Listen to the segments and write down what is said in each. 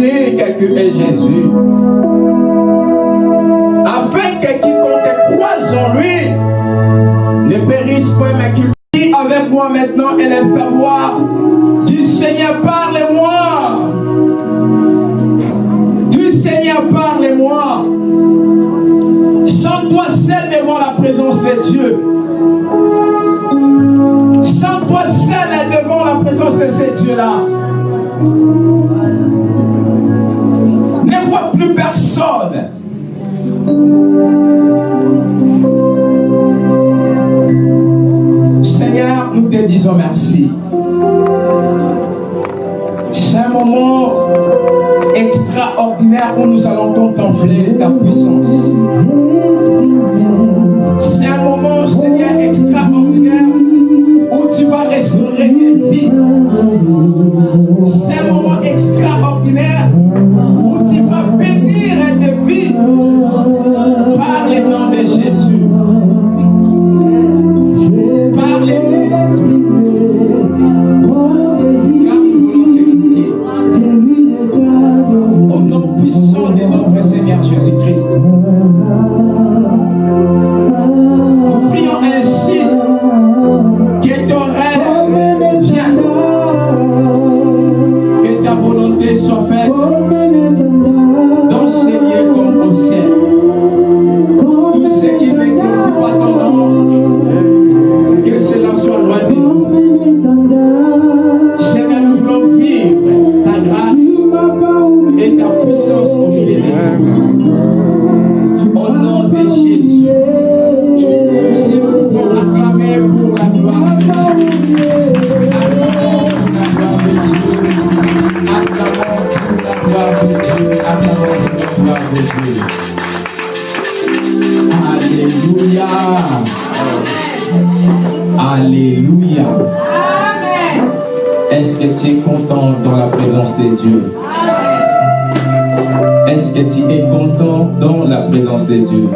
unique qui est Jésus. Afin que quiconque croise en lui ne périsse pas, mais qu'il prie avec moi maintenant et voix. Du Seigneur, parle-moi. Du Seigneur, parle-moi. Sens-toi seul devant la présence de Dieu. Sens-toi seul devant la présence de ce Dieu-là. Seigneur, nous te disons merci. C'est un moment extraordinaire où nous allons contempler ta puissance. C'est un moment, Seigneur, extraordinaire où tu vas restaurer des vies. C'est un moment extraordinaire où tu vas bénir des vies de Dieu? Est-ce que tu es content dans la présence de Dieu?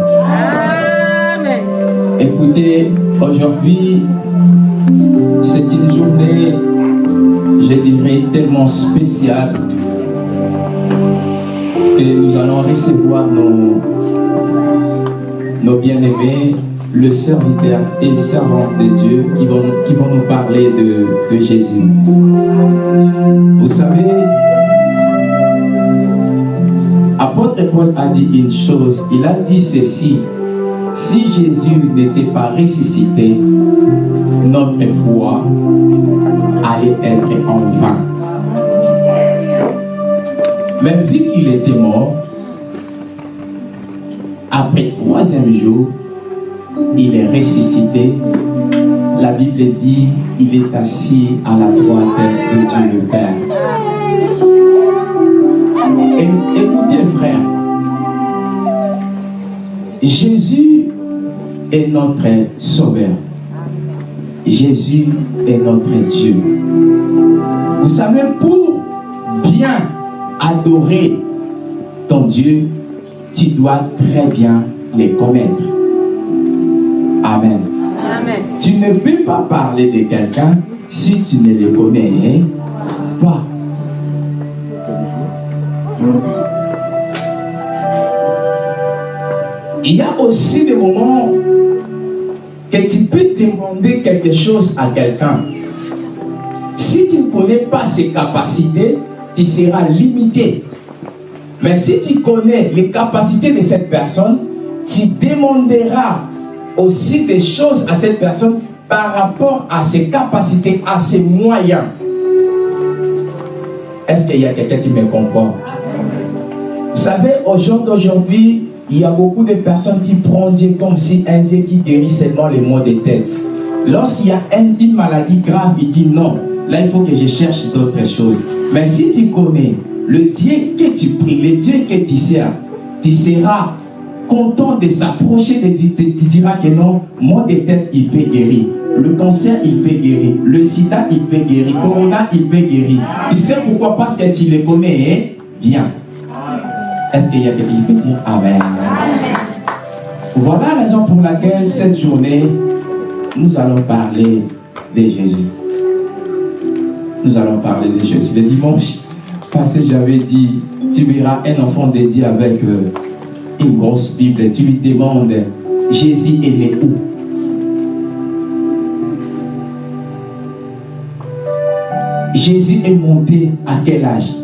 Écoutez, aujourd'hui, c'est une journée, je dirais, tellement spéciale que nous allons recevoir nos, nos bien-aimés, le serviteur et servant de Dieu qui vont, nous parler de, de Jésus. Vous savez, apôtre Paul a dit une chose, il a dit ceci, si Jésus n'était pas ressuscité, notre foi allait être en vain. Mais vu qu'il était mort, après troisième jour, il est ressuscité. La Bible dit, il est assis à la droite de Dieu le Père. Écoutez frère, Jésus est notre sauveur. Jésus est notre Dieu. Vous savez, pour bien adorer ton Dieu, tu dois très bien les connaître. Amen. Amen. Tu ne peux pas parler de quelqu'un si tu ne le connais hein, pas. Il y a aussi des moments que tu peux demander quelque chose à quelqu'un. Si tu ne connais pas ses capacités, tu seras limité. Mais si tu connais les capacités de cette personne, tu demanderas aussi des choses à cette personne par rapport à ses capacités, à ses moyens. Est-ce qu'il y a quelqu'un qui me comprend? Vous savez, au jour d'aujourd'hui, il y a beaucoup de personnes qui prennent Dieu comme si un Dieu qui guérit seulement les maux de tête. Lorsqu'il y a un- une maladie grave, il dit non, là il faut que je cherche d'autres choses. Mais si tu connais le Dieu que tu pries, le Dieu que tu sers, tu seras content de s'approcher, tu diras que non, moi de tête, il peut guérir. Le cancer, il peut guérir. Le sida, il peut guérir. Corona, il peut guérir. Tu sais pourquoi? Parce que tu le connais hein? bien. Est-ce qu'il y a quelqu'un qui peut dire Amen? Voilà la raison pour laquelle cette journée, nous allons parler de Jésus. Nous allons parler de Jésus. Le dimanche passé, j'avais dit, tu verras un enfant dédié avec euh, grosse Bible. Tu lui demandes, Jésus est né où? Jésus est monté à quel âge?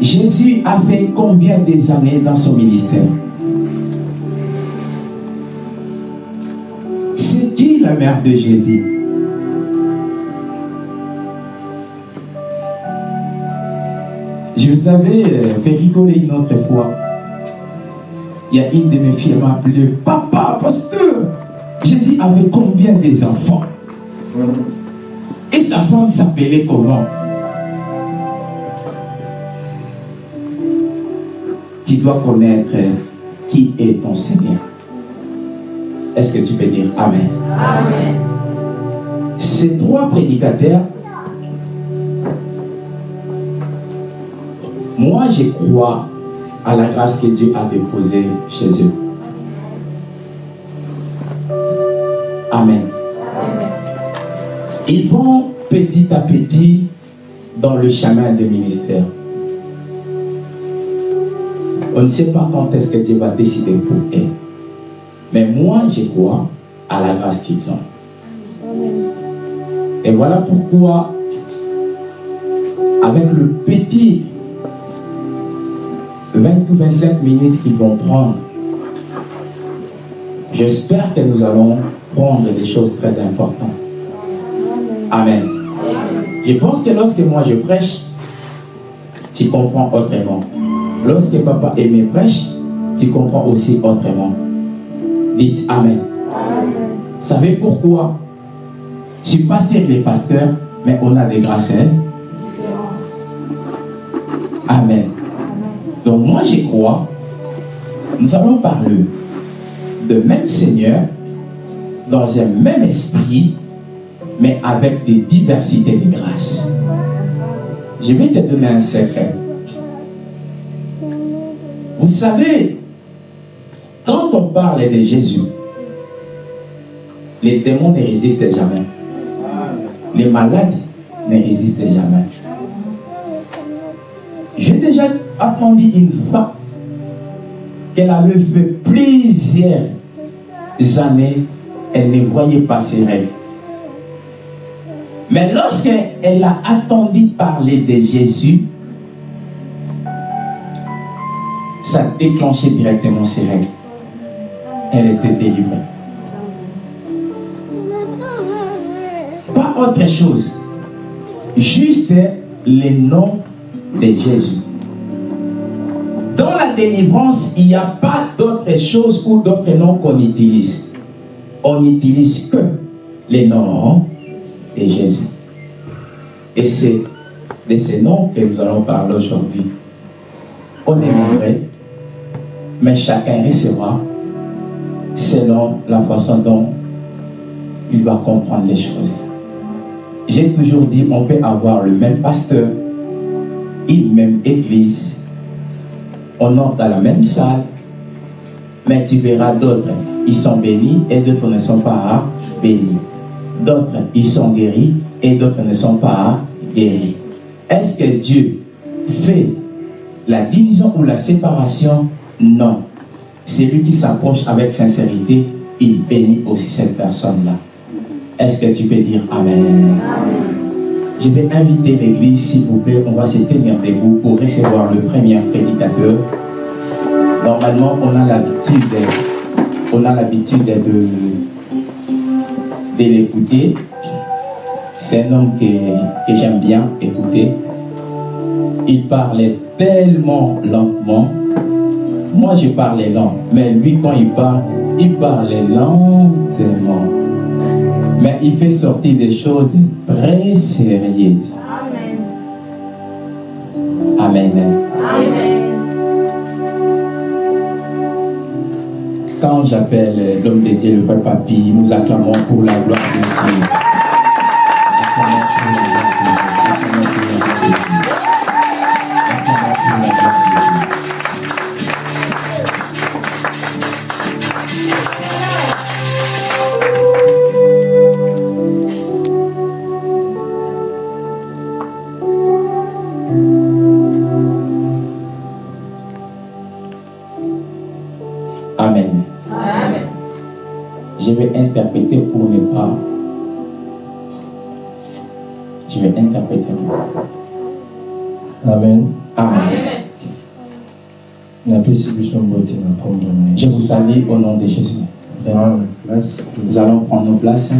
Jésus a fait combien des années dans son ministère? C'est qui la mère de Jésus? Je vous avais euh, fait rigoler une autre fois. Il y a une de mes filles m'a appelé Papa, pasteur, Jésus avait combien des enfants? Et sa femme s'appelait comment? Tu dois connaître qui est ton Seigneur. Est-ce que tu peux dire Amen? Amen. Ces trois prédicateurs Moi, je crois à la grâce que Dieu a déposée chez eux. Amen. Ils vont petit à petit dans le chemin du ministère. On ne sait pas quand est-ce que Dieu va décider pour eux. Mais moi, je crois à la grâce qu'ils ont. Et voilà pourquoi, avec le petit 20 ou 25 minutes qu'ils vont prendre, j'espère que nous allons prendre des choses très importantes. Amen. Je pense que lorsque moi je prêche, tu comprends autrement. Lorsque papa et mes prêche, tu comprends aussi autrement. Dites Amen. Savez pourquoi? Je suis pasteur les pasteurs, mais on a des grâces. Hein? Amen. Donc moi je crois, nous allons parler de même Seigneur, dans un même esprit, mais avec des diversités de grâces. Je vais te donner un secret. Vous savez, quand on parle de Jésus, les démons ne résistent jamais. Les malades ne résistent jamais. J'ai déjà attendu une fois qu'elle avait fait plusieurs années, elle ne voyait pas ses règles. Mais lorsqu'elle a attendu parler de Jésus, ça déclenchait directement ses règles. Elle était délivrée. Pas autre chose. Juste les noms de Jésus. Dans la délivrance, il n'y a pas d'autre chose ou d'autres noms qu'on utilise. On n'utilise que les noms de Jésus. Et c'est de ces noms que nous allons parler aujourd'hui. On aimerait, mais chacun recevra selon la façon dont il va comprendre les choses. J'ai toujours dit, on peut avoir le même pasteur, une même église, on entre dans la même salle, mais tu verras d'autres, ils sont bénis et d'autres ne sont pas bénis. D'autres, ils sont guéris et d'autres ne sont pas guéris. Est-ce que Dieu fait la division ou la séparation? Non. C'est lui qui s'approche avec sincérité, il bénit aussi cette personne-là. Est-ce que tu peux dire Amen. Je vais inviter l'église, s'il vous plaît, on va se tenir debout pour recevoir le premier prédicateur. Normalement, on a l'habitude de, l'écouter. C'est un homme que, que j'aime bien écouter. Il parlait tellement lentement. Moi, je parlais lent. Mais lui, quand il parle, il parlait lentement. Mais il fait sortir des choses très sérieuses. Amen. Quand j'appelle l'homme de Dieu, le frère Papy, nous acclamons pour la gloire de Dieu. Interpréter pour ne pas. Je vais interpréter. amen Amen. Je vous salue au nom de Jésus. Nous allons prendre nos places.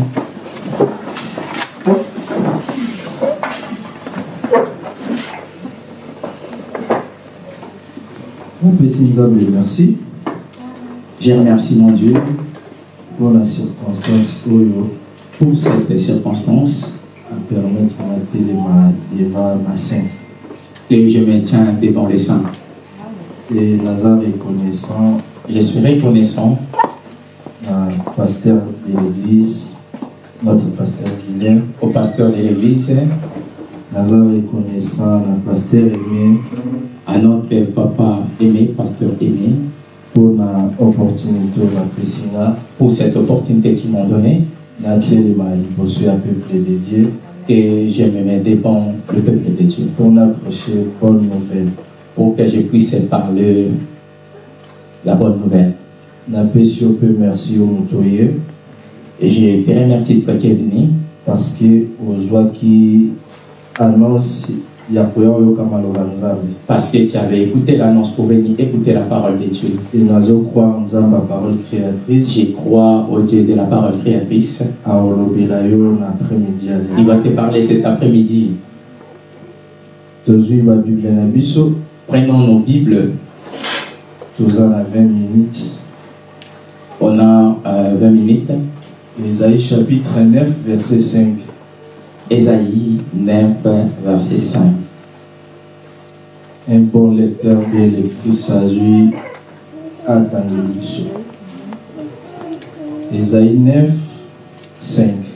merci Je remercie mon Dieu mpona circonstance oyo pour cette circonstance apermettre na telema deva bassin et je me tiens devant les saints. e naza reconnaissant Je suis reconnaissant na pasteur de l'église notre pasteur guilhem au pasteur de l'église, naza reconnaissant na pasteur aimé à notre papa aimé, pasteur aimé, mpona opportunité bapesi nga pour cette opportunité qu'ils m'ont donnée. Natelema liboso ya peuple de dieu. Que je me mets devant le peuple de Dieu. Mpona prêcher bonne nouvelle. Pour que je puisse parler la bonne nouvelle. napesi yo mpe merci yo moto ye Et je te remercie toi qui es venu parce que ozwaki annonce parce que tu avais écouté l'annonce pour venir écouter la parole de Dieu. Je crois au Dieu de la parole créatrice lelo va te parler cet après-midi. Prenons nos Bibles. toza na 20 minutes On a euh, 20 minutes. esaïe chapitre 9 verset 5 Ésaïe 9, verset 5. un bon lecteur mpe lectrice azwi atangeli biso esaïe 9 5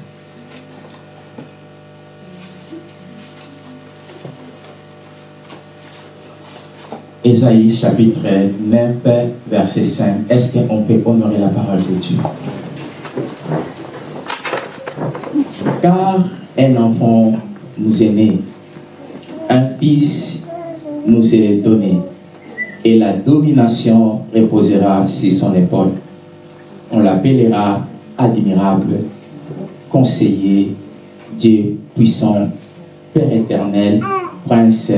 Ésaïe chapitre 9, verset 5. Est-ce qu'on peut honorer la parole de Dieu? Car un enfant nous est né, un fils nous est donné, et la domination reposera sur son épaule. On l'appellera admirable, conseiller, Dieu puissant, Père éternel, Prince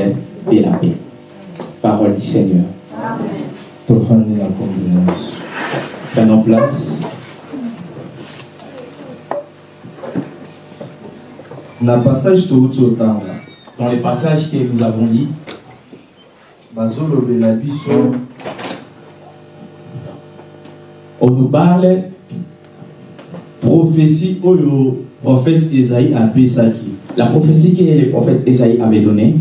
de la paix. Parole du Seigneur. yesu Prenons place. Dans le passage que nous avons lu, bazolobela biso on nous parle prophétie oyo prophète esaïe apesaki la prophétie que le prophète Esaïe avait donnée.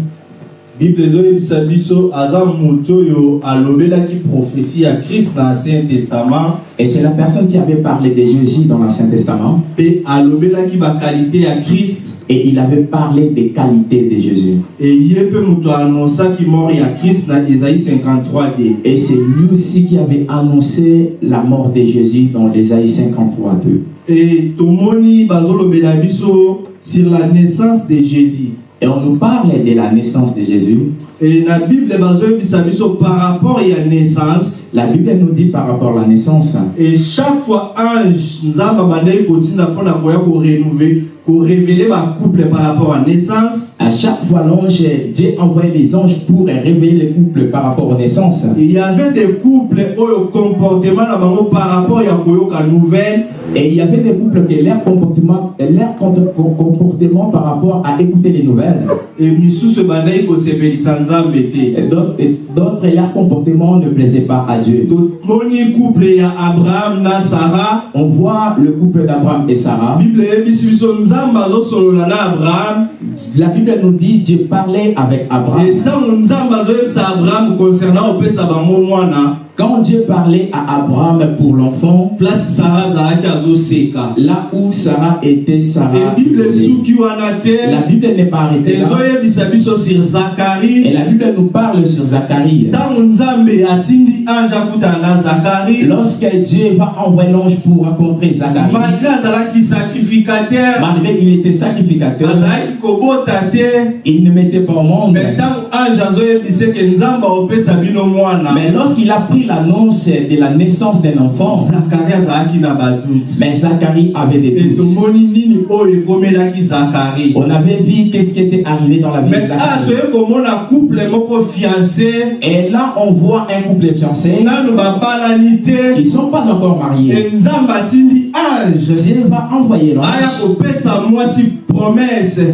bible ezoyebisa biso aza moto oyo alobelaki prophétie ya krist na ancien testament Et c'est la personne qui avait parlé de Jésus dans l'Ancien Testament. mpe alobelaki bakalite ya krist Et il avait parlé des qualités de Jésus. ye mpe moto anonsaki mort ya krist na esaïe 53d Et c'est lui aussi qui avait annoncé la mort de Jésus dans l'Ésaïe 53, 2. e tomoni bazolobela biso sur la naissance de jésus Et on nous parle de la naissance de Jésus. e na bible par rapport ya naissance La Bible nous dit par rapport à la naissance et chaque fois ange kotinda mpona koya korenouve pour révéler ma couple par rapport à naissance. À chaque fois, l'ange, Dieu envoyait les anges pour réveiller les couples par rapport aux naissances. Il y avait des couples où le comportement bango par rapport à koyoka nouvelle Et il y avait des couples que leur comportement, leur comportement par rapport à écouter les nouvelles. et d'autres, leur comportement ne plaisait pas à Dieu. couple abraham na sara On voit le couple d'Abraham et Sarah. bible La Bible nous dit Dieu parlait avec Abraham. Quand Dieu parlait à Abraham pour l'enfant, là où Sarah était, Sarah. La Bible n'est pas arrêtée là. Et la Bible nous parle sur Zacharie. Lorsque Dieu va envoyer l'ange pour rencontrer Zacharie, malgré azalaki sacrificateur malgré qu'il était sacrificateur, il ne mettait pas au monde. Mais lorsqu'il a pris l'annonce de la naissance d'un enfant, mais Zacharie avait des doutes. On avait vu qu'est-ce qui était arrivé dans la vie de Zacharie. Et là, on voit un couple fiancé. Ils ne sont pas encore mariés. Dieu va envoyer l'ange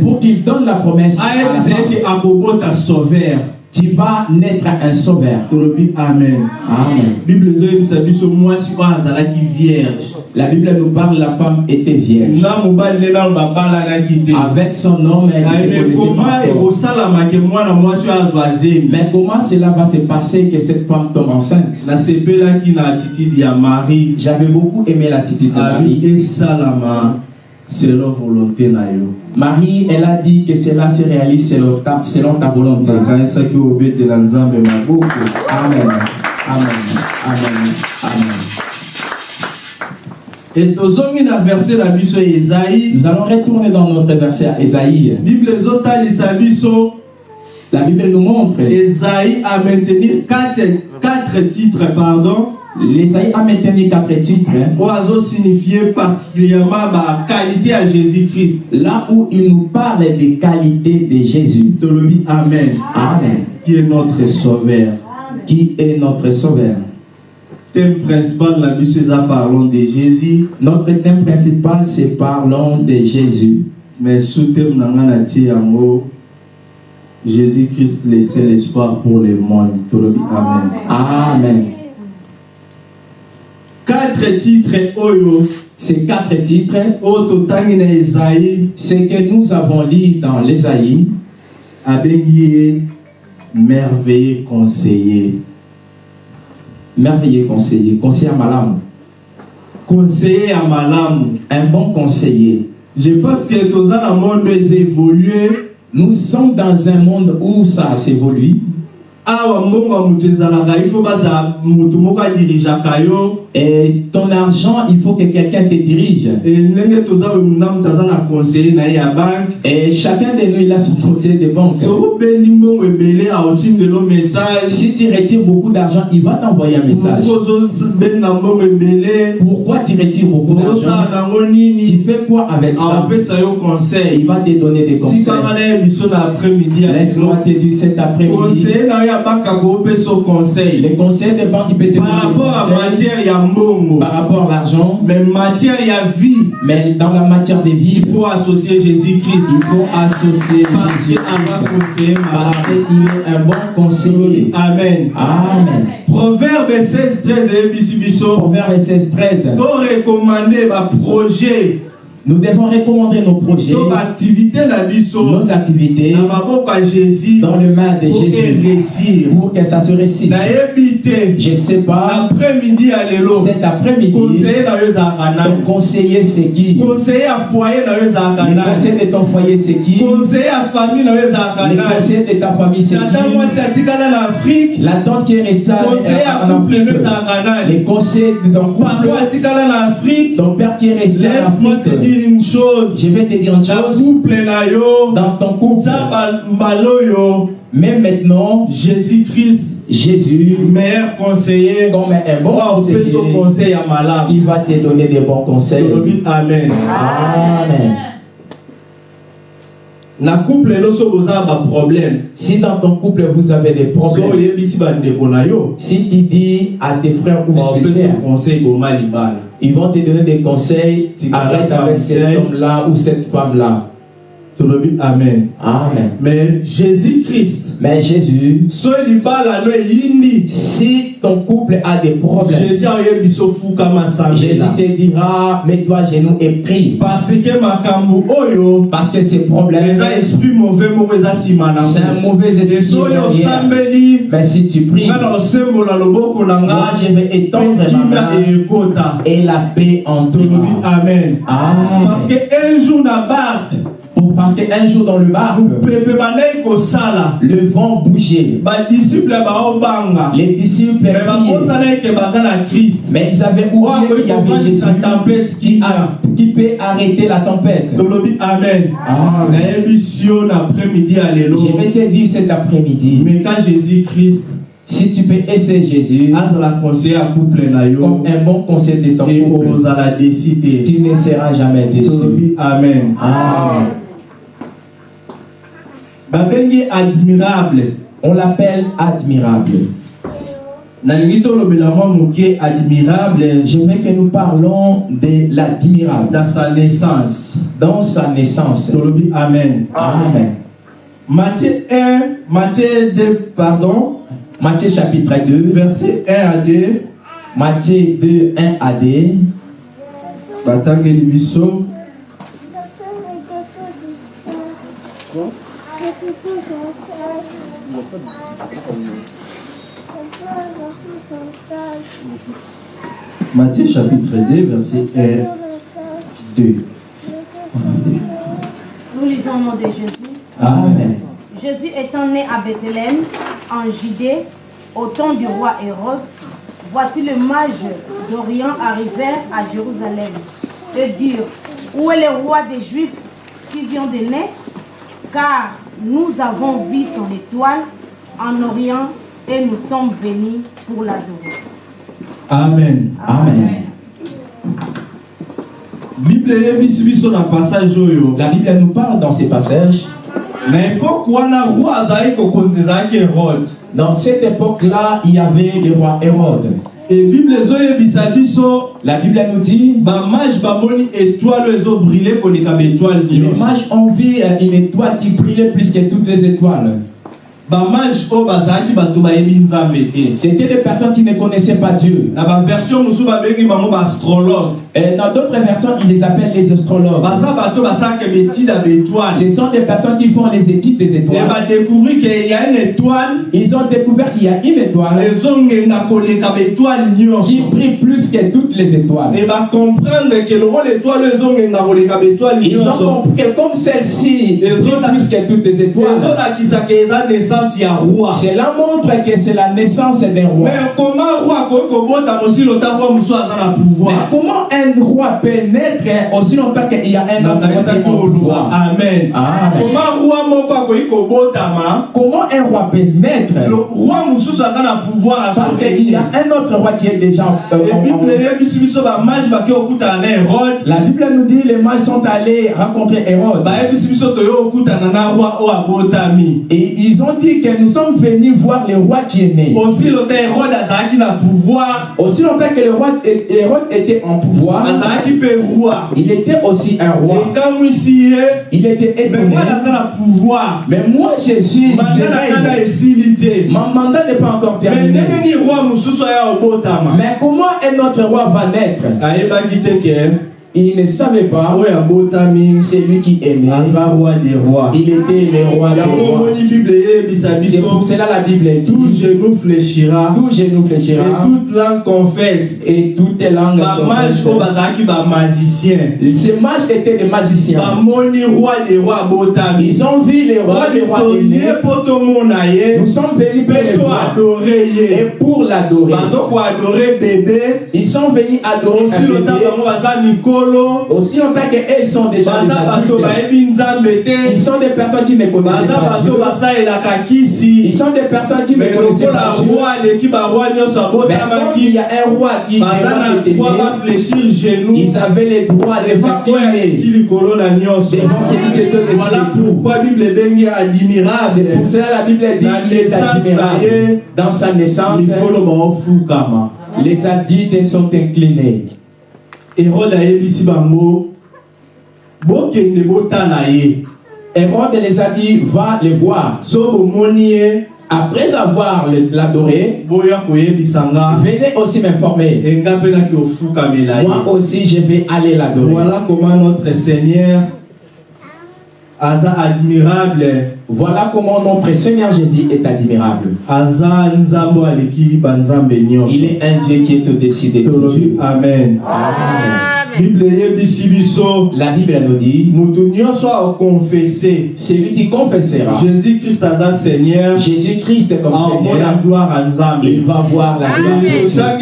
pour qu'il donne la promesse à la femme. Tu vas naître un sauveur. amen. Bible vierge. La Bible nous parle, la femme était vierge. Avec son homme, elle Mais comment cela va se passer que cette femme tombe enceinte? J'avais beaucoup aimé l'attitude de Marie. Selon volonté na yo Marie, elle a dit que cela se réalise selon ta, selon ta volonté. Amen. Amen. Amen. Amen. e tozongi na biso ezai Nous allons retourner dans notre verset à Ésaïe. bible biso La Bible nous montre, ezai a maintenir quatre, quatre titres pardon l'Ésaïe a maintenu quatre titres, hein, oyo azosignifie particulièrement baqualité ya jésus-christ là où il nous parle des qualités de Jésus. tolobi amen Amen. qui est notre sauveur Qui est notre Sauveur? thème principal na biso eza parlons de jésus Notre thème principal, c'est parlons de Jésus. mais sous thème na ngai natie yango jésus-christ le seul espoir pour le monde amen Amen. Quatre titres oyo Ces quatre titres, ce que nous avons lu dans l'Ésaïe, abengi ye merveilleux conseiller. merveilleux conseiller, conseiller Malam, conseiller ya malamu un bon conseiller. je pense que toza na monde eza évolué Nous sommes dans un monde où ça s'évolue. Awa mbongo ya moto ezalaka ifo bazala motu moko adirigeaka yo Et ton argent, il faut que quelqu'un te dirige. ndenge toza oyo na moto aza na conseiller na ye ya banke Et chacun de nous, il a son conseiller de banque. soki obendi mbongo ebele aotindelo message. Si tu retires beaucoup d'argent, il va t'envoyer un message. mbongo ebele. Pourquoi tu retires beaucoup d'argent? nango Tu fais quoi avec ça? Aopesa yo conseil. Il va te donner des conseils. tikanga na ye biso na après-midi ya Laisse-moi te dire cet après-midi. conseiller na yo conseil Les conseils de banque, il peut te par des rapport à matière ya mbongo par rapport à l'argent. mais matière ya vie Mais dans la matière de vie, il faut associer jésus-christ il faut associer parce que Jésus. avant conseiller Parce qu'il est un bon conseiller. amen Amen. proverbe 16 13 eyebisi biso Proverbe 16, 13. torekomande baprojet Nous devons recommander nos projets, nos activités dans le main de Jésus. pour que ça se réussisse. nayebi te Je ne sais pas, cet après-midi, conseiller ton conseiller c'est qui? Conseiller Le nani conseil de ton foyer c'est qui? Conseiller Le nani conseil de ta famille c'est qui? La tante qui est restée conseiller en Afrique. Les conseils de ton ton père qui est resté en Afrique. Dire une chose. Je vais te dire une chose. Dans ton couple, za ba- mbala oyo même maintenant, jésus-christ. Jésus, meilleur conseiller. comme un bon conseiller, conseil ya malamu il va te donner des bons conseils. amen. Amen. na couple baproblème Si dans ton couple vous avez des so problèmes, na yo. si tu dis à tes frères ou tes sœurs, conseil boma libala ils vont te donner des conseils. Tu Arrête avec cet homme-là ou cette femme-là. Amen Amen. mais jésus christ Mais Jésus, si ton couple a des problèmes, jésus te dira, mets-toi à genoux et prie. parce que makambo oyo Parce que ces problèmes, esprit mauvais c'est un mauvais esprit. Mais si tu pries, moi je vais étendre ma main et la paix en toi. amen parce Amen. que un jour barke Pour- Parce qu'un jour dans le barque, le vent bougeait. Les disciples priaient. Mais ils avaient oublié qu'il y avait Jésus qui, a- qui peut arrêter la tempête. amen lelo Je vais te dire cet après-midi, meka jésus christ si tu peux essayer Jésus comme un bon conseil de ton couple, tu ne seras jamais déçu. amen Amen. Babengi admirable. On l'appelle admirable. admirable. Je veux que nous parlons de l'admirable. Dans sa naissance. Dans sa naissance. amen. Amen. Matthieu 1 Matthieu 2 pardon. Matthieu chapitre 2, verset 1 à 2 Matthieu 2, 1 à 2. batangeli biso Matthieu chapitre 2 verset 1 2 Nous lisons au nom de Jésus. Amen. Jésus étant né à Bethléem, en Judée, au temps du roi Hérode, voici le mage d'Orient arrivèrent à Jérusalem et dirent, où est le roi des Juifs qui vient de naître? Car nous avons vu son étoile en Orient et nous sommes venus pour l'adorer. Amen Amen. La Bible nous parle dans ces passages. Dans cette époque-là, il y avait le roi Hérode. e bible La Bible nous dit, étoile koleka les mages ont vu une étoile qui brillait plus que toutes les étoiles. C'était des personnes qui ne connaissaient pas Dieu. babengi bango baastrologue Et dans d'autres versions, ils les appellent les astrologues. Ce sont des personnes qui font les études des étoiles. Ils ont découvert qu'il y a une étoile qui brille plus que toutes les étoiles. Ils ont compris que comme celle-ci brille plus que toutes les étoiles, cela montre que c'est la naissance d'un roi. mais comment un roi peut naître aussi longtemps qu'il y a un autre roi amen. Comment roi moko akoki kobotama? Comment un roi peut naître le roi mosusu aza na pouvoir Parce qu'il y a un autre roi qui est déjà euh, en- bible eyebisi biso bamage bake okutana na hérode. La Bible nous dit les mages sont allés rencontrer Hérode. bayebisi biso toyo okutana na roi oyo abotami. Et ils ont dit que nous sommes venus voir le roi qui est né. aussi lota hérode azalaki na pouvoir. Aussi longtemps que le roi Hérode était en pouvoir, roi. Il était aussi un roi. Il était étonné. Mais moi te Mon mandat n'est pas encore terminé. Mais comment un autre roi va naître? Il ne savait pas. abotami C'est lui qui rois. Il était le roi des rois. C'est pour cela la Bible tout dit genou fléchira. Tout genou et fléchira toute langue confesse. Et les confessent. bazalaki bamagicien Ces mages étaient des magiciens. bamoni roi des rois abotami Ils ont vu les rois des rois Nous sommes venus pour mpe le voir et pour l'adorer. Ils sont venus adorer un bébé. Aussi longtemps qu'elles sont déjà des adultes, ils sont des personnes qui ne connaissent pas Dieu. Ils sont des personnes qui ne connaissent pas Dieu. Mais il y a un roi qui genou ils avaient le droit de s'incliner devant qui était voilà de pourquoi bible ebengi C'est admirable pour cela la Bible dit qu'il est admirable. Dans sa naissance, les adultes sont inclinés. Herode ayebisi bango bokende botala ye Hérode les a dit, va le voir. so bomoni ye Après avoir l'adoré, venez aussi m'informer. Moi aussi, je vais aller l'adorer. voilà comment notre seigneur aza admirable Voilà comment notre Seigneur Jésus est admirable. Il est un Dieu qui est au-dessus de tout tolobi Dieu. amen Amen. La Bible nous dit, moto nyonso akonfese celui qui confessera jésus christ aza seigneur. Jésus-Christ comme aomona Seigneur, gloire ya nzambe il va voir la gloire de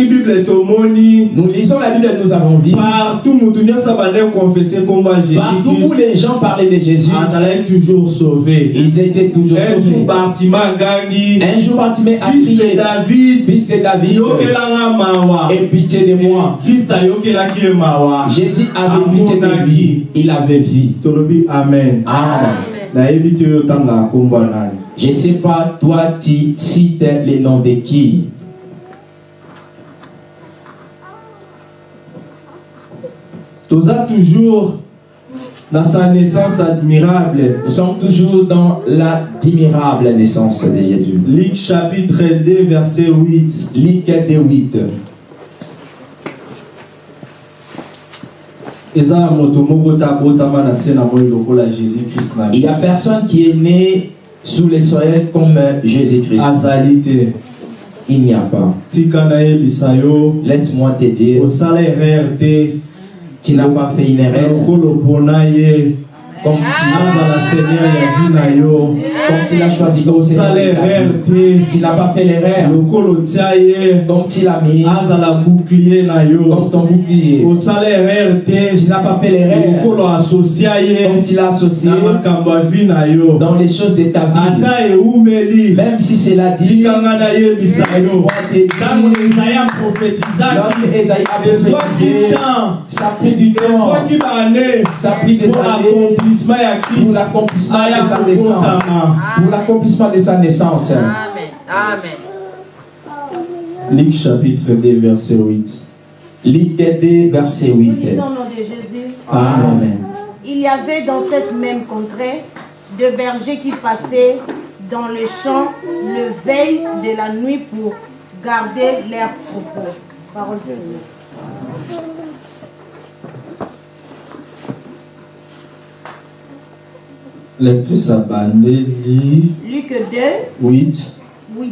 Dieu. Nous lisons la Bible, nous avons vu. partout moto nyonso konfese kombo ya jésus Partout où christ les gens parlaient de Jésus, azalaki toujours sauvé. ils étaient toujours un jour sauvés. bartima agangi Un jour, Bartimée a fils de david. Fils de David, aie pitié de moi. christ ayokelaki ye mawa Jésus avait lui. Il avait vu. amen Amen. Je ne sais pas, toi, tu cites le nom de qui? Toza toujours dans sa naissance admirable Nous sommes toujours dans l'admirable naissance de Jésus. Luc chapitre 2 verset 8 Luc 2, 8. eza na moto moko te abotama na se na moi lokola jésus christ na Il n'y a personne qui est né sous le soleil comme Jésus-Christ. azali te. Il n'y a pas. Laisse-moi te dire, tu n'as pas fait une erreur. Comme tu, comme tu l'as choisi vie. te Tu n'as pas fait ye Comme tu l'as mis, bouclier na ton bouclier. n'as pas fait ye Comme tu l'as associé. Dans les choses de ta vie. eumeli Même si c'est la dit, lorsque Esaïe a prophétisé, ça a pris du temps, ça a pris des années. pour l'accomplissement de sa naissance. Pour l'accomplissement de sa naissance. Amen. Amen. Luc chapitre 2 verset 8 Luc 2, verset Nous 8. lisons au nom de Jésus. Amen. Il y avait dans cette même contrée deux bergers qui passaient dans le champ le veille de la nuit pour garder leurs troupeaux. Parole de Dieu. Lectrice abandeli Luc 2, 8 8.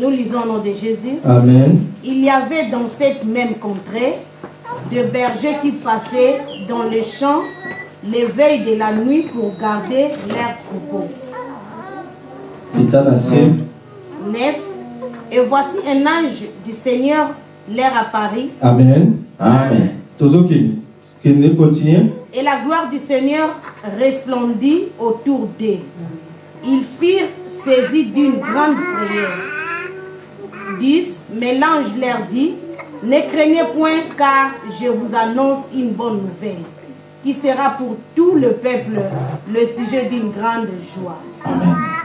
Nous lisons au nom de Jésus. amen Il y avait dans cette même contrée deux bergers qui passaient dans les champs les veilles de la nuit pour garder leurs troupeaux. kita na se 9. Et voici un ange du Seigneur leur apparut, amen Amen. kende continue et la gloire du Seigneur resplendit autour d'eux. Ils firent saisis d'une grande frayeur. 10. Mais l'ange leur dit, ne craignez point car je vous annonce une bonne nouvelle qui sera pour tout le peuple le sujet d'une grande joie.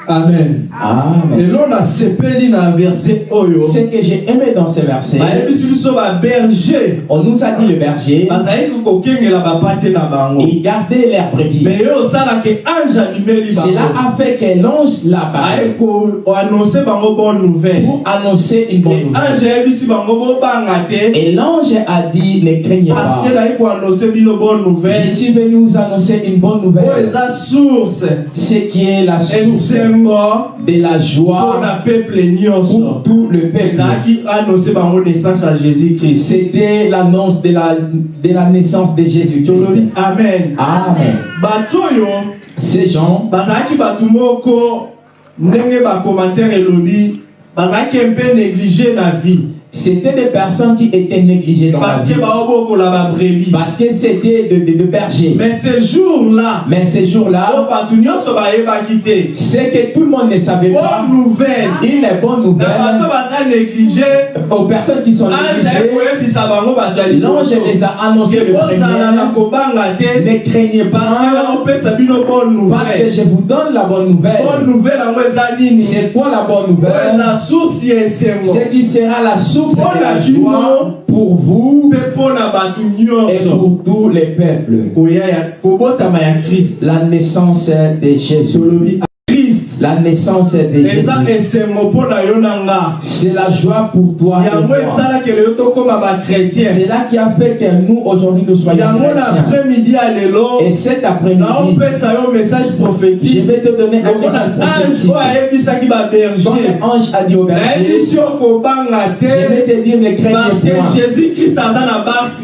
Amen Amen. lelo nasepeli na verset oyo Ce que j'ai aimé dans ce verset, biso baberger on nous a dit le berger, bango il gardait leurs brebis. Cela a fait que l'ange là-bas nouvelle pour annoncer une bonne Et nouvelle. Et l'ange a dit, ne craignez parce pas. Je nouvelle suis venu vous annoncer une bonne nouvelle. Ce qui est la source de la joie pour tout le peuple. C'était l'annonce de la, de la naissance de Jésus-Christ. amen Amen. Ces gens, ndenge bacommentaire elobi bazalaki mpe néglige na vie C'était des personnes qui étaient négligées dans la parce vie. babrebi Parce que c'était de, de, de bergers. mais ce jour-là Mais ces jours-là, te c'est que tout le monde ne savait pas. bonne nouvelle une bonne na bato nouvelle aux personnes qui sont aye négligées. L'ange les a annoncé le premier. Ne craignez pas, bonne parce que nouvelle. je vous donne la bonne bonne nouvelle. nouvelle eza nini? C'est quoi la bonne nouvelle? Eza source ya esengo. Ce qui sera la source la joie pour vous et pour tous les peuples. La naissance de Jésus. La naissance de Jésus. na nga C'est la joie pour toi C'est là qui a fait que nous aujourd'hui nous soyons chrétiens. Et cet après-midi, je vais te donner un message prophétique. Quand l'ange a dit au berger, je vais te dire ne parce craignez que jésus Parce que est dans ta barque.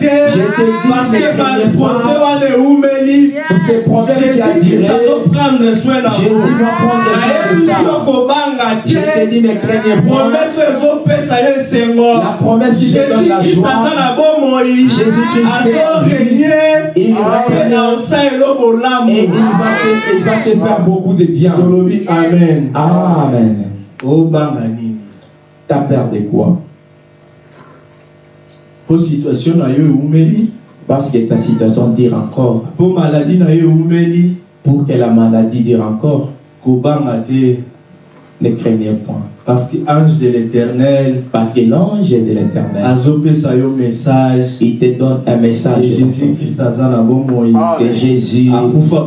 Je te dis, parce ne que craignez pas. wana ewumeli Pour ces problèmes qui a na Jésus. va prendre soin de ça. Je te dis ne craignez esengo La promesse qui te donne la joie. Jésus-Christ Il va Et il va te, il va te faire beaucoup de bien. amen. Amen. nini T'as peur de quoi Parce que ta situation dure encore. mpo maladi na yo eumeli Pour que la maladie dure encore, ne craignez point. Parce que ange de l'éternel. Parce que l'ange de l'éternel, message. Il te donne un message jésus christ bomoi Jésus akufa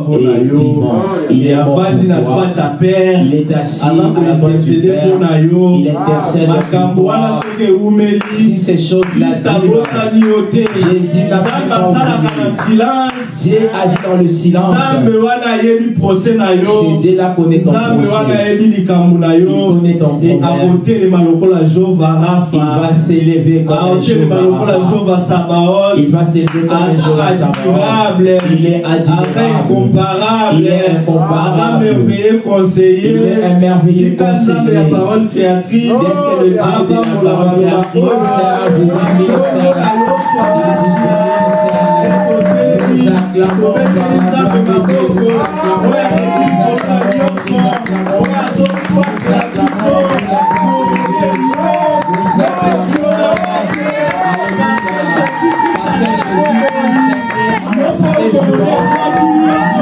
yo. Il est na père Il est assis à la droite du Père. Il intercède pour toi. Si ces yo te Jésus n'a pas Dieu agit dans le silence. C'est Dieu là connaît ton Il connaît ton e Il va s'élever comme un sabaoth Il va s'élever comme un aza admirable Il est incomparable Il est incomparable. Il conseiller est un merveilleux conseiller. parole créatrice que le Dieu de la parole créatrice. Nous acclamons Alléluia,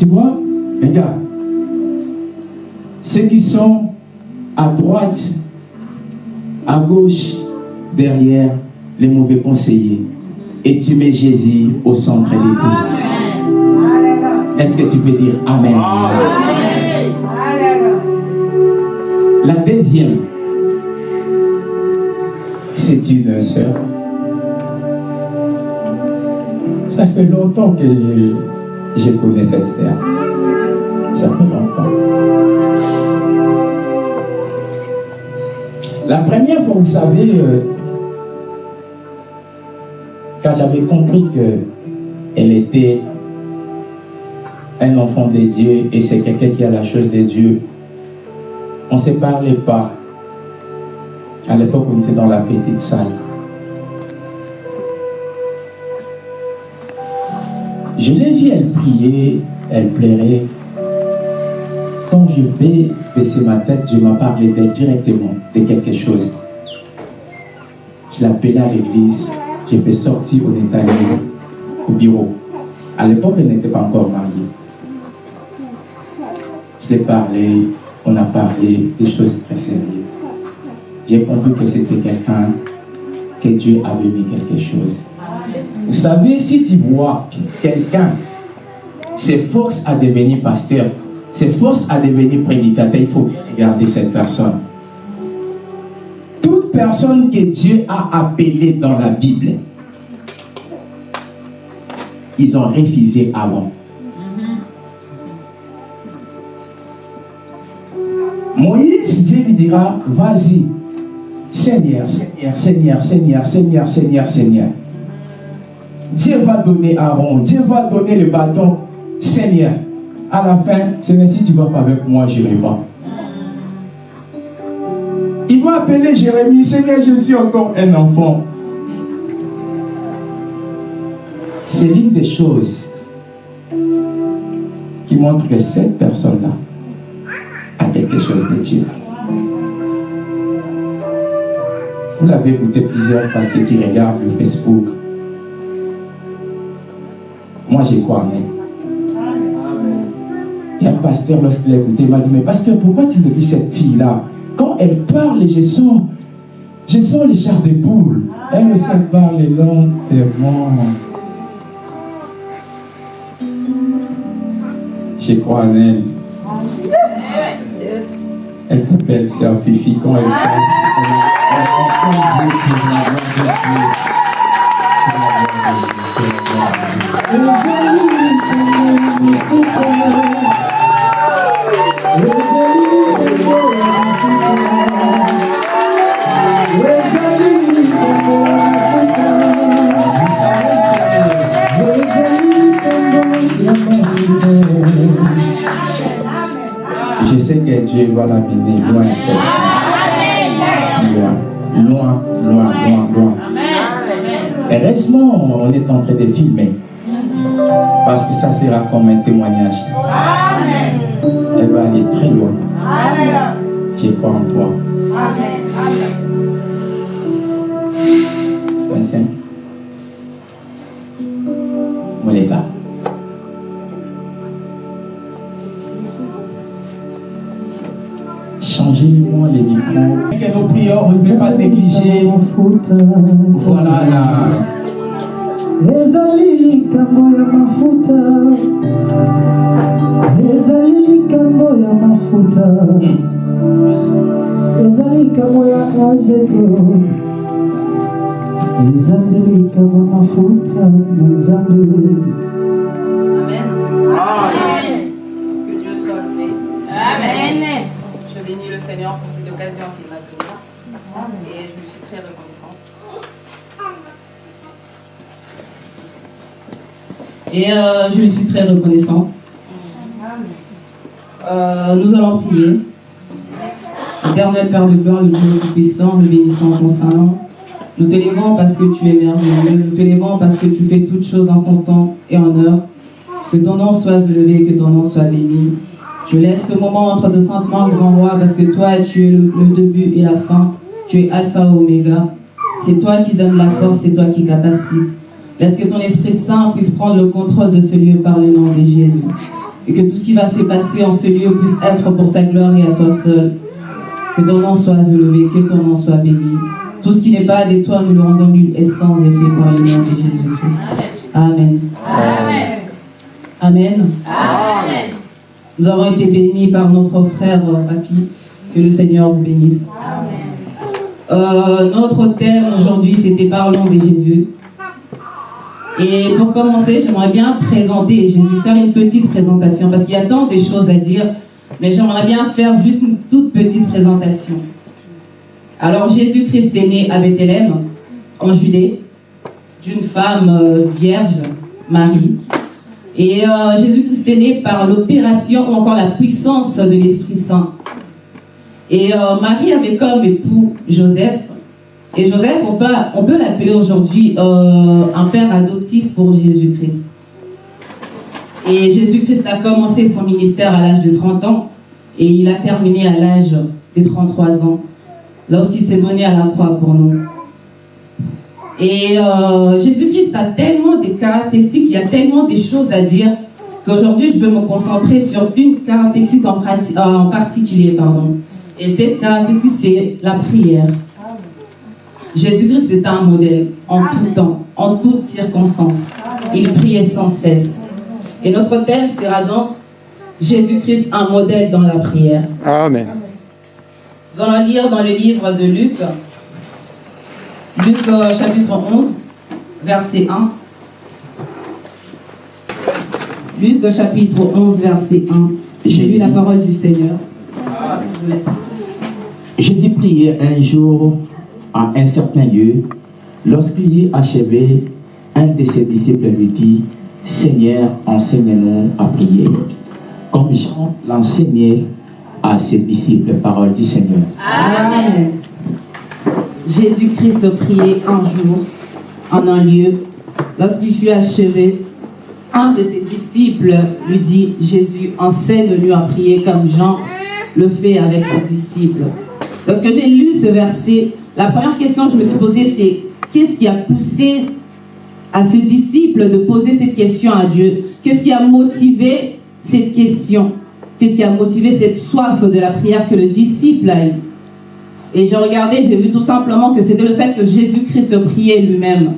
Tu vois, regarde, ceux qui sont à droite, à gauche, derrière les mauvais conseillers, et tu mets Jésus au centre de tout. Est-ce que tu peux dire Amen? La deuxième, c'est une sœur. Ça fait longtemps que je connais cette sœur. Ça fait longtemps. La première fois, vous savez, euh, quand j'avais compris qu'elle était un enfant de Dieu et c'est quelqu'un qui a la chose de Dieu, on ne se parlait pas. À l'époque, on était dans la petite salle. Je l'ai vue, elle priait, elle plairait. Quand je vais baisser ma tête, je m'en parlais d'elle directement de quelque chose. Je l'appelais à l'église, j'ai fait sortir, est allé au bureau. À l'époque, elle n'était pas encore mariée. Je l'ai parlé, on a parlé des choses très sérieuses. J'ai compris que c'était quelqu'un, que Dieu avait mis quelque chose. Vous savez, si tu vois quelqu'un s'efforce à devenir pasteur, s'efforce à devenir prédicateur, il faut bien regarder cette personne. Toute personne que Dieu a appelée dans la Bible, ils ont refusé avant. Moïse, Dieu lui dira, vas-y, Seigneur, Seigneur, Seigneur, Seigneur, Seigneur, Seigneur, Seigneur. Dieu va donner Aaron, Dieu va donner le bâton, Seigneur. À la fin, Seigneur, si tu ne vas pas avec moi, je n'irai pas. Il va appeler Jérémie, Seigneur, je suis encore un enfant. C'est l'une des choses qui montre que cette personne-là a quelque chose de Dieu. Vous l'avez écouté plusieurs fois, ceux qui regardent le Facebook. Moi, j'y crois en elle. Il un pasteur, lorsqu'il a écouté, il m'a dit, mais pasteur, pourquoi tu dis cette fille-là? Quand elle parle, je sens, je sens les chars de poules. Elle aussi elle parle lentement. Je crois en elle. Elle s'appelle Sœur Fifi. Quand elle passe, elle, de. Je sais que Dieu va l'amener loin cette Loin, loin, loin, loin, loin. Heureusement, on est en train de filmer. Parce que ça sera comme un témoignage. Elle va aller très loin. Je crois en toi. Vincent. Prières, on ne peut pas négliger. Voilà la. ezali likambo ya mafuta. Ezali likambo ya mafuta. Ezali likambo ya ajeto mafuta na nzambe. Loué. Amen. Je bénis le Seigneur pour cette occasion Et euh, je lui suis très reconnaissant. Euh, nous allons prier. Éternel Père de gloire, le Dieu Tout-Puissant, nous bénissons ton Saint-Nom. Nous t'élévons parce que tu es merveilleux. Nous t'élévons parce que tu fais toutes choses en ton temps et en heure. Que ton nom soit élevé, que ton nom soit béni. Je laisse ce moment entre deux saintes mains, grand roi, parce que toi, tu es le, le début et la fin. Tu es Alpha et Oméga. C'est toi qui donnes la force, c'est toi qui capacite. Laisse que ton Esprit Saint puisse prendre le contrôle de ce lieu par le nom de Jésus. Et que tout ce qui va se passer en ce lieu puisse être pour ta gloire et à toi seul. Que ton nom soit élevé, que ton nom soit béni. Tout ce qui n'est pas de toi, nous le rendons nul et sans effet par le nom de Jésus-Christ. Amen. Amen. Nous avons été bénis par notre frère euh, Papi. Que le Seigneur vous bénisse. Euh, notre thème aujourd'hui, c'était Parlons de Jésus. Et pour commencer, j'aimerais bien présenter Jésus, faire une petite présentation, parce qu'il y a tant de choses à dire, mais j'aimerais bien faire juste une toute petite présentation. Alors, Jésus-Christ est né à Bethléem, en Judée, d'une femme euh, vierge, Marie. Et euh, Jésus-Christ est né par l'opération ou encore la puissance de l'Esprit Saint. Et euh, Marie avait comme époux Joseph. Et Joseph, on peut, l'appeler aujourd'hui euh, un père adoptif pour Jésus-Christ. Et Jésus-Christ a commencé son ministère à l'âge de 30 ans et il a terminé à l'âge de 33 ans lorsqu'il s'est donné à la croix pour nous. Et euh, Jésus-Christ a tellement de caractéristiques, il y a tellement de choses à dire qu'aujourd'hui je veux me concentrer sur une caractéristique en, en particulier. Pardon. Et cette caractéristique, c'est la prière. Jésus-Christ est un modèle en tout temps, en toutes circonstances. Il priait sans cesse. Et notre thème sera donc Jésus-Christ, un modèle dans la prière. Amen. Nous allons lire dans le livre de Luc, Luc euh, chapitre 11, verset 1. Luc chapitre 11, verset 1. J'ai lu la parole du Seigneur. Jésus priait un jour à un certain lieu. Lorsqu'il eut achevé, un de ses disciples lui dit, Seigneur, enseigne-nous à prier, comme Jean l'enseignait à ses disciples, parole du Seigneur. Amen. Jésus-Christ priait un jour en un lieu. Lorsqu'il fut achevé, un de ses disciples lui dit, Jésus, enseigne-nous à prier comme Jean le fait avec ses disciples. Lorsque j'ai lu ce verset, la première question que je me suis posée, c'est qu'est-ce qui a poussé à ce disciple de poser cette question à Dieu? Qu'est-ce qui a motivé cette question? Qu'est-ce qui a motivé cette soif de la prière que le disciple a eu Et j'ai regardé, j'ai vu tout simplement que c'était le fait que Jésus-Christ priait lui-même.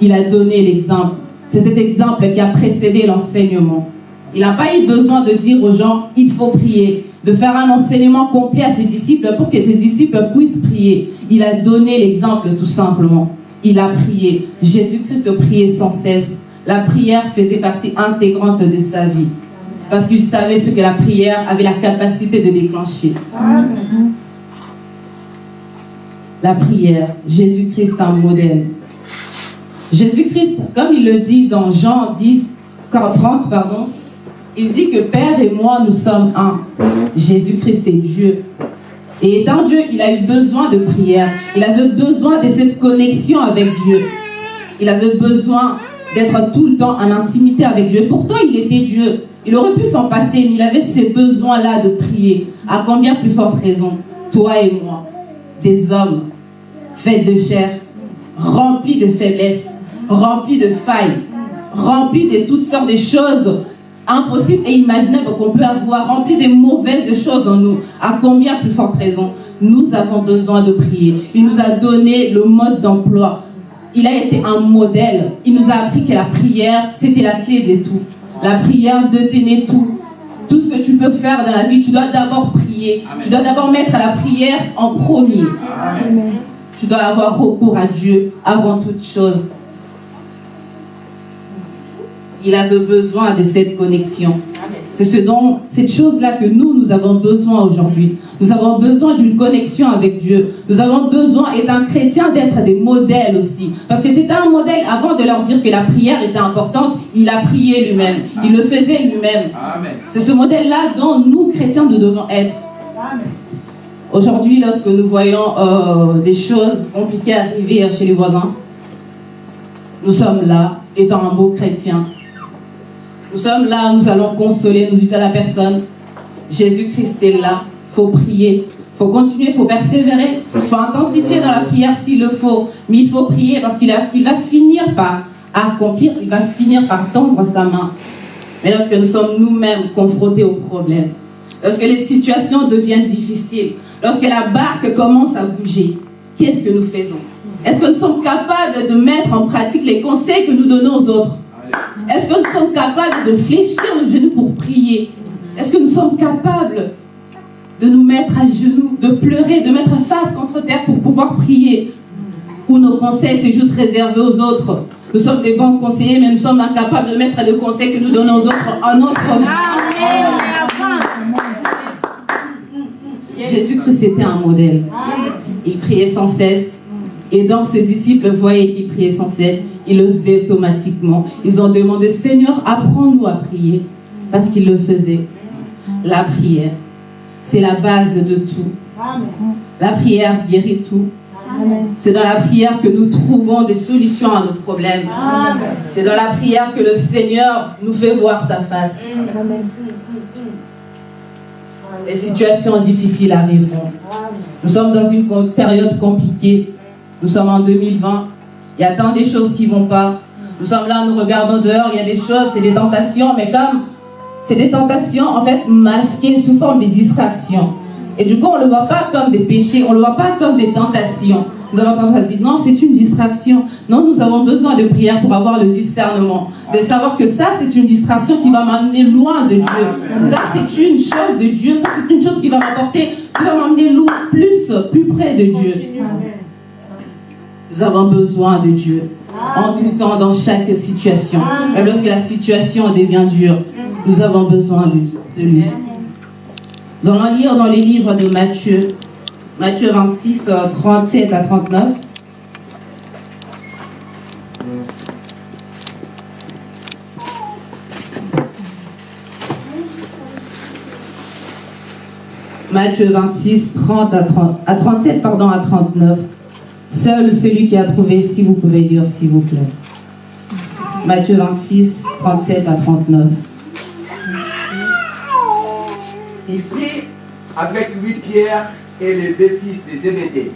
Il a donné l'exemple. C'est cet exemple qui a précédé l'enseignement. Il n'a pas eu besoin de dire aux gens, il faut prier, de faire un enseignement complet à ses disciples pour que ses disciples puissent prier. Il a donné l'exemple tout simplement. Il a prié. Jésus-Christ priait sans cesse. La prière faisait partie intégrante de sa vie. Parce qu'il savait ce que la prière avait la capacité de déclencher. La prière. Jésus-Christ un modèle. Jésus-Christ, comme il le dit dans Jean 10, 30, pardon, il dit que Père et moi, nous sommes un. Jésus-Christ est Dieu. Et étant Dieu, il a eu besoin de prière. Il avait besoin de cette connexion avec Dieu. Il avait besoin d'être tout le temps en intimité avec Dieu. Pourtant, il était Dieu. Il aurait pu s'en passer, mais il avait ces besoins-là de prier. À combien plus forte raison Toi et moi, des hommes faits de chair, remplis de faiblesses, remplis de failles, remplis de toutes sortes de choses impossibles et imaginables qu'on peut avoir, remplis de mauvaises choses en nous. À combien plus forte raison Nous avons besoin de prier. Il nous a donné le mode d'emploi. Il a été un modèle. Il nous a appris que la prière, c'était la clé de tout. La prière détenait tout. Tout ce que tu peux faire dans la vie, tu dois d'abord prier. Tu dois d'abord mettre la prière en premier. tu dois avoir recours à Dieu avant toute chose. Il avait besoin de cette connexion. C'est ce dont, cette chose-là que nous, nous avons besoin aujourd'hui. Nous avons besoin d'une connexion avec Dieu. Nous avons besoin, et d'un chrétien, d'être des modèles aussi. Parce que c'était un modèle, avant de leur dire que la prière était importante, il a prié lui-même. Il le faisait lui-même. C'est ce modèle-là dont nous, chrétiens, nous devons être. Aujourd'hui, lorsque nous voyons euh, des choses compliquées arriver chez les voisins, nous sommes là, étant un beau chrétien. Nous sommes là, nous allons consoler, nous disons à la personne, Jésus-Christ est là, il faut prier, il faut continuer, il faut persévérer, il faut intensifier dans la prière s'il le faut, mais il faut prier parce qu'il il va finir par accomplir, il va finir par tendre sa main. Mais lorsque nous sommes nous-mêmes confrontés aux problèmes, lorsque les situations deviennent difficiles, lorsque la barque commence à bouger, qu'est-ce que nous faisons? Est-ce que nous sommes capables de mettre en pratique les conseils que nous donnons aux autres? Est-ce que nous sommes capables de fléchir nos genoux pour prier? Est-ce que nous sommes capables de nous mettre à genoux, de pleurer, de mettre face contre terre pour pouvoir prier? Ou nos conseils, c'est juste réservé aux autres. Nous sommes des bons conseillers, mais nous sommes incapables de mettre les conseils que nous donnons aux autres en notre Jésus-Christ était un modèle. Il priait sans cesse. Et donc ce disciple voyait qu'il priait sans cesse. Il le faisait automatiquement. Ils ont demandé, Seigneur, apprends-nous à prier. Parce qu'il le faisait. La prière, c'est la base de tout. La prière guérit tout. C'est dans la prière que nous trouvons des solutions à nos problèmes. C'est dans la prière que le Seigneur nous fait voir sa face. Les situations difficiles arriveront. Nous sommes dans une période compliquée. Nous sommes en 2020. Il y a tant de choses qui ne vont pas. Nous sommes là, nous regardons dehors, il y a des choses, c'est des tentations, mais comme c'est des tentations en fait masquées sous forme de distractions. Et du coup, on ne le voit pas comme des péchés, on ne le voit pas comme des tentations. Nous avons tendance à dire non, c'est une distraction. Non, nous avons besoin de prière pour avoir le discernement. De savoir que ça, c'est une distraction qui va m'amener loin de Dieu. Ça, c'est une chose de Dieu. Ça, c'est une chose qui va m'apporter, qui va m'amener plus, plus près de Dieu. Nous avons besoin de Dieu. En tout temps, dans chaque situation. Même lorsque la situation devient dure, nous avons besoin de, de lui. Nous allons lire dans les livres de Matthieu, Matthieu 26, 37 à 39. Matthieu 26, 30 à, 30, à 37 pardon, à 39. Seul celui qui a trouvé, si vous pouvez lire, s'il vous plaît. Matthieu 26, 37 à 39. Il prit avec lui Pierre et les deux fils de Zébédée.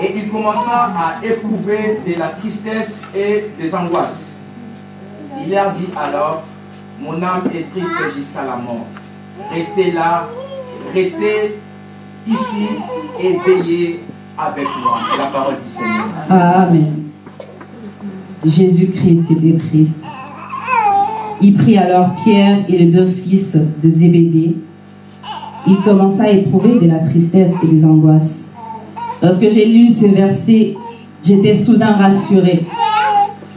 Et il commença à éprouver de la tristesse et des angoisses. Il leur dit alors, mon âme est triste jusqu'à la mort. Restez là, restez ici et veillez avec moi. La parole du Seigneur. Amen. Jésus-Christ était triste. Il prit alors Pierre et les deux fils de Zébédée. Il commença à éprouver de la tristesse et des angoisses. Lorsque j'ai lu ces versets, j'étais soudain rassurée.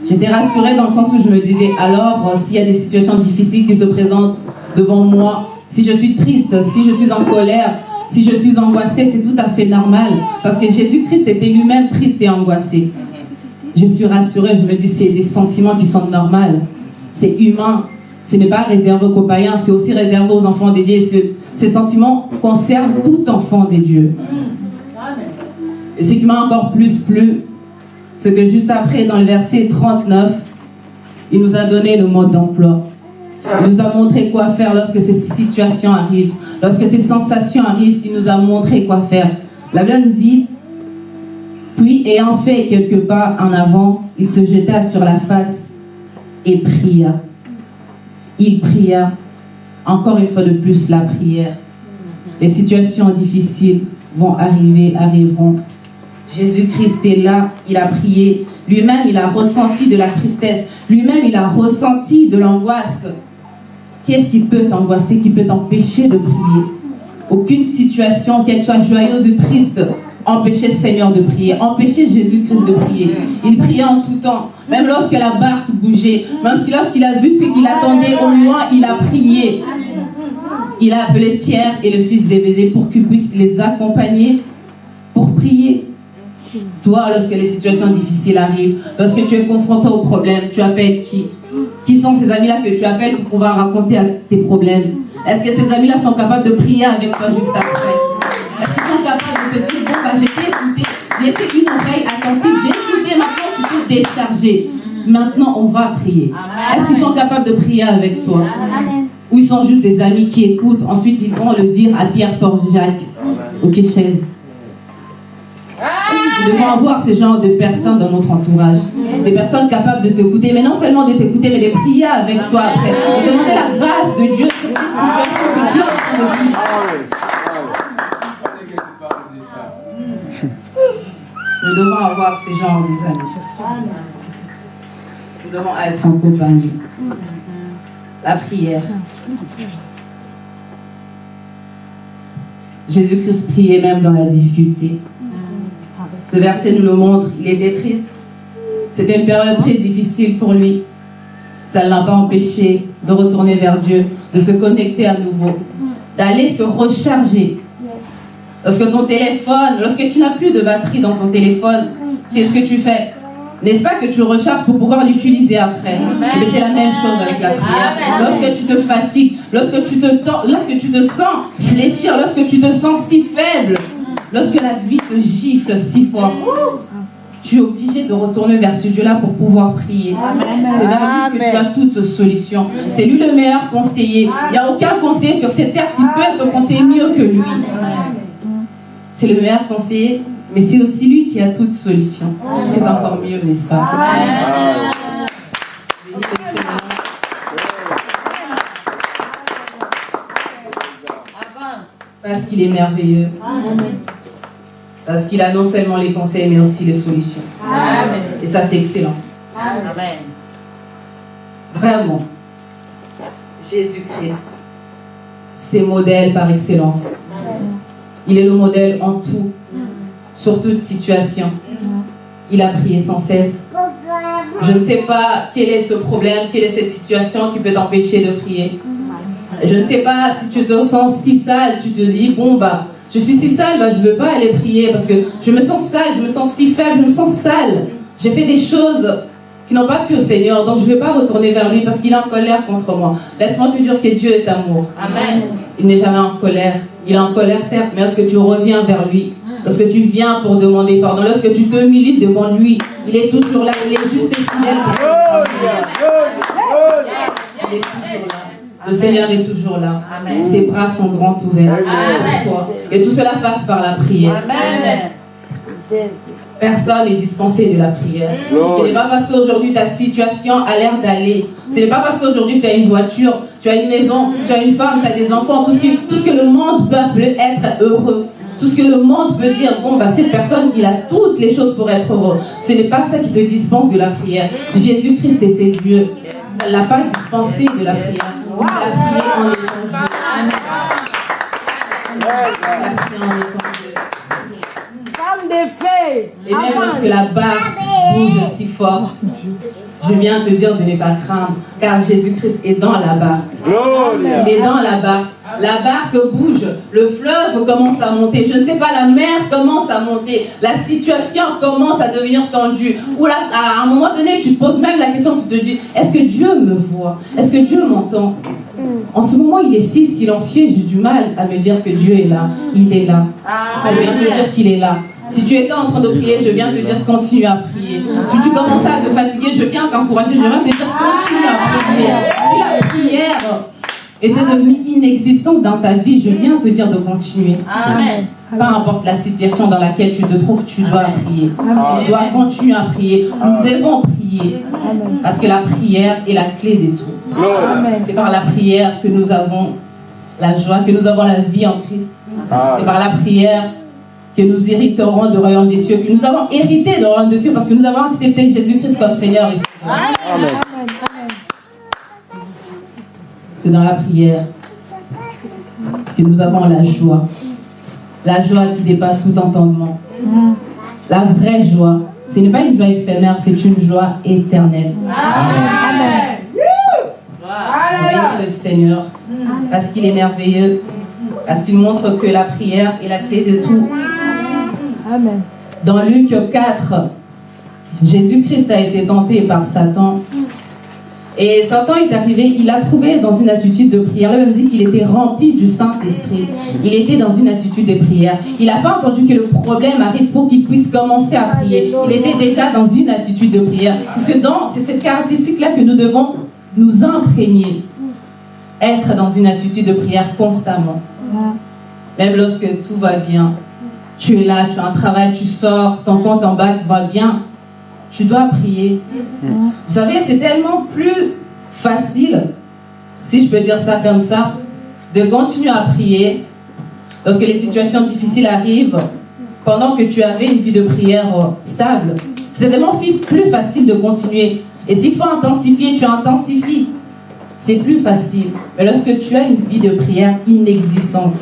J'étais rassurée dans le sens où je me disais, alors, s'il y a des situations difficiles qui se présentent devant moi, si je suis triste, si je suis en colère, si je suis angoissée, c'est tout à fait normal. Parce que Jésus-Christ était lui-même triste et angoissé. Je suis rassurée, je me dis, c'est des sentiments qui sont normaux. C'est humain. Ce n'est pas réservé aux païens, c'est aussi réservé aux enfants des dieux. Ce, ces sentiments concernent tout enfant des dieux. Et ce qui m'a encore plus plu, c'est que juste après, dans le verset 39, il nous a donné le mode d'emploi. Il nous a montré quoi faire lorsque ces situations arrivent. Lorsque ces sensations arrivent, il nous a montré quoi faire. La Bible nous dit, puis ayant fait quelques pas en avant, il se jeta sur la face et pria. Il pria. Encore une fois de plus, la prière. Les situations difficiles vont arriver, arriveront. Jésus-Christ est là, il a prié. Lui-même, il a ressenti de la tristesse. Lui-même, il a ressenti de l'angoisse. Qu'est-ce qui peut t'angoisser, qui peut t'empêcher de prier? Aucune situation, qu'elle soit joyeuse ou triste, empêcher le Seigneur de prier, empêcher Jésus-Christ de prier. Il priait en tout temps, même lorsque la barque bougeait, même lorsqu'il a vu ce qu'il attendait au loin, il a prié. Il a appelé Pierre et le fils d'Ébédée pour qu'ils puissent les accompagner pour prier. Toi, lorsque les situations difficiles arrivent, lorsque tu es confronté aux problèmes, tu appelles qui? Qui sont ces amis-là que tu appelles pour pouvoir raconter tes problèmes? Est-ce que ces amis-là sont capables de prier avec toi juste après? Est-ce qu'ils sont capables de te dire, bon, bah, j'ai été écouté, j'ai été une oreille attentive, j'ai écouté, maintenant tu t'es déchargé. Maintenant, on va prier. Est-ce qu'ils sont capables de prier avec toi? Ou ils sont juste des amis qui écoutent, ensuite ils vont le dire à Pierre, Paul, Jacques, au chaise. Nous devons avoir ce genre de personnes dans notre entourage. Des personnes capables de t'écouter, mais non seulement de t'écouter, mais de prier avec toi après. De demander la grâce de Dieu sur cette situation que Dieu est en de vivre. Nous devons avoir ce genre des amis. Nous devons être en compagnie. La prière. Jésus-Christ priait même dans la difficulté. Ce verset nous le montre, il était triste. C'était une période très difficile pour lui. Ça ne l'a pas empêché de retourner vers Dieu, de se connecter à nouveau, d'aller se recharger. Lorsque ton téléphone, lorsque tu n'as plus de batterie dans ton téléphone, qu'est-ce que tu fais? N'est-ce pas que tu recharges pour pouvoir l'utiliser après? Bien, C'est la même chose avec la prière. Lorsque tu te fatigues, lorsque tu te, tends- lorsque tu te sens fléchir, lorsque tu te sens si faible, lorsque la vie te gifle si fort, tu es obligé de retourner vers ce Dieu-là pour pouvoir prier. C'est vers lui que tu as toute solution. C'est lui le meilleur conseiller. Il n'y a aucun conseiller sur cette terre qui peut te conseiller mieux que lui. C'est le meilleur conseiller, mais c'est aussi lui qui a toute solution. C'est encore mieux, n'est-ce pas? Parce qu'il est merveilleux. Parce qu'il a non seulement les conseils, mais aussi les solutions. Et ça, c'est excellent. Vraiment. Jésus-Christ, c'est modèle par excellence. Il est le modèle en tout, sur toute situation. Il a prié sans cesse. Je ne sais pas quel est ce problème, quelle est cette situation qui peut t'empêcher de prier. Je ne sais pas si tu te sens si sale, tu te dis, bon, bah, je suis si sale, bah, je ne veux pas aller prier parce que je me sens sale, je me sens si faible, je me sens sale. J'ai fait des choses qui n'ont pas plu au Seigneur, donc je ne vais pas retourner vers lui parce qu'il est en colère contre moi. Laisse-moi te dire que Dieu est amour. Il n'est jamais en colère. Il est en colère, certes, mais lorsque tu reviens vers lui, lorsque tu viens pour demander pardon, lorsque tu te milites devant lui, il est toujours là, il est juste et fidèle. Il est toujours là. Le Seigneur est toujours là. Ses bras sont grands ouverts pour toi. Et tout cela passe par la prière. Personne n'est dispensé de la prière. Ce n'est pas parce qu'aujourd'hui ta situation a l'air d'aller. Ce n'est pas parce qu'aujourd'hui tu as une voiture, tu as une maison, tu as une femme, tu as des enfants, tout ce, que, tout ce que le monde peut appeler être heureux. Tout ce que le monde peut dire, bon, bah, cette personne, il a toutes les choses pour être heureux. Ce n'est pas ça qui te dispense de la prière. Jésus-Christ était Dieu. Ça ne l'a pas dispensé de la prière. En étant Dieu. Il a prié en étant Dieu. Femme de fée. Et même lorsque la barre bouge si fort, je viens te dire de ne pas craindre, car Jésus-Christ est dans la barque. Il est dans la barque. La barque bouge, le fleuve commence à monter. Je ne sais pas, la mer commence à monter. La situation commence à devenir tendue. Ou là, à un moment donné, tu te poses même la question, tu te dis, est-ce que Dieu me voit? Est-ce que Dieu m'entend? En ce moment, il est si silencieux, j'ai du mal à me dire que Dieu est là. Il est là. Je viens te dire qu'il est là. Si tu étais en train de prier, je viens te dire continue à prier. Si tu commençais à te fatiguer, je viens t'encourager, je viens te dire continue à prier. Si la prière était devenue inexistante dans ta vie, je viens te dire de continuer. Peu importe la situation dans laquelle tu te trouves, tu dois prier. Tu dois continuer à prier. Nous devons prier. Parce que la prière est la clé de tout. C'est par la prière que nous avons la joie, que nous avons la vie en Christ. C'est par la prière que nous hériterons du royaume des cieux, que nous avons hérité du royaume des cieux parce que nous avons accepté Jésus-Christ comme Seigneur et Sauveur. C'est dans la prière que nous avons la joie. La joie qui dépasse tout entendement. La vraie joie, ce n'est pas une joie éphémère, c'est une joie éternelle. Voyez le Seigneur, parce qu'il est merveilleux, parce qu'il montre que la prière est la clé de tout. Dans Luc 4, Jésus-Christ a été tenté par Satan. Et Satan est arrivé, il a trouvé dans une attitude de prière. Là, même dit qu'il était rempli du Saint-Esprit. Il était dans une attitude de prière. Il n'a pas entendu que le problème arrive pour qu'il puisse commencer à prier. Il était déjà dans une attitude de prière. C'est ce c'est cette caractéristique-là que nous devons nous imprégner. Être dans une attitude de prière constamment. Même lorsque tout va bien. Tu es là, tu as un travail, tu sors, ton compte en banque va bien. Tu dois prier. Vous savez, c'est tellement plus facile, si je peux dire ça comme ça, de continuer à prier lorsque les situations difficiles arrivent pendant que tu avais une vie de prière euh, stable. C'est tellement plus facile de continuer. Et s'il faut intensifier, tu intensifies. C'est plus facile. Mais lorsque tu as une vie de prière inexistante,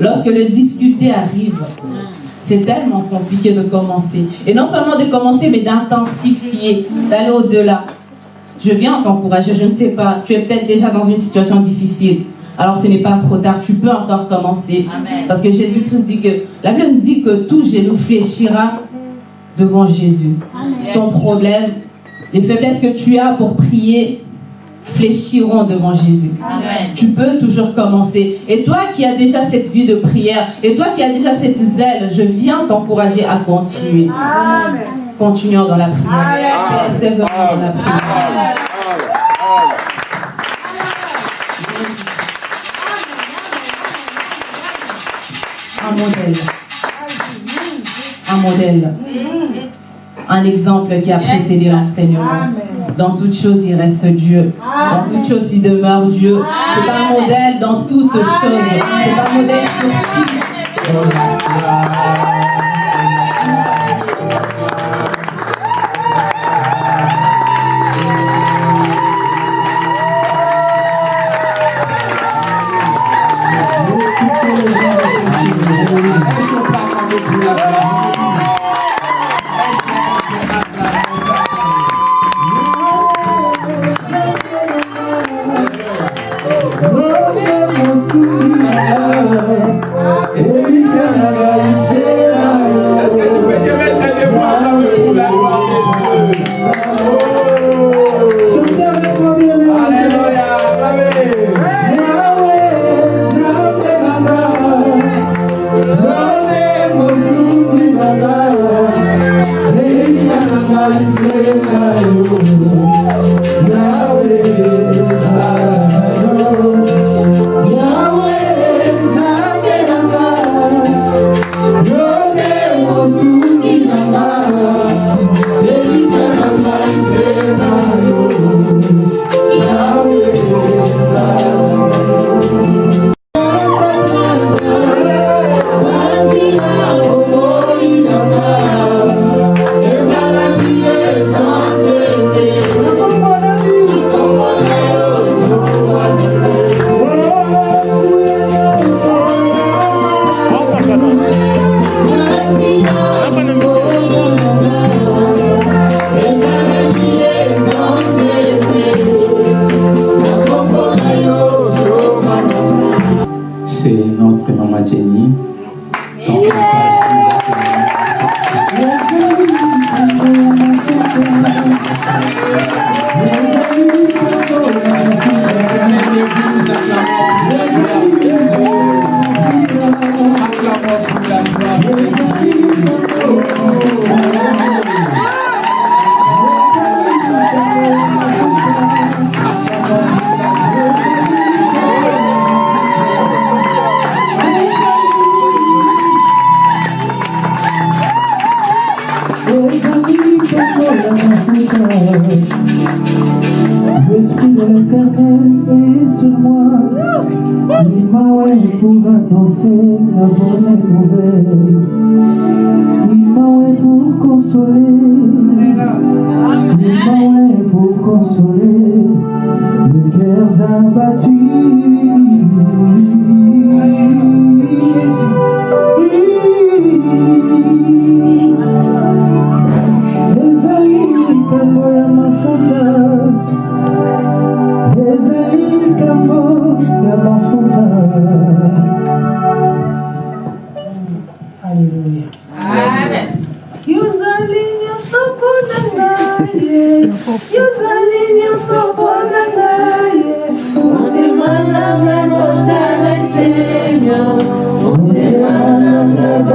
lorsque les difficultés arrivent, c'est tellement compliqué de commencer. Et non seulement de commencer, mais d'intensifier, d'aller au-delà. Je viens t'encourager, je ne sais pas, tu es peut-être déjà dans une situation difficile. Alors ce n'est pas trop tard, tu peux encore commencer. Parce que Jésus-Christ dit que, la Bible dit que tout genou fléchira devant Jésus. Ton problème, les faiblesses que tu as pour prier, fléchiront devant Jésus. Tu peux toujours commencer. Et toi qui as déjà cette vie de prière, et toi qui as déjà cette zèle, je viens t'encourager à continuer. Continuons dans la prière. Persévérons dans la prière. Un modèle. Un modèle. Un exemple qui a précédé l'enseignement. Dans toute chose, il reste Dieu. Dans toute chose, il demeure Dieu. C'est un modèle dans toutes choses. C'est un modèle sur tout. Est-ce que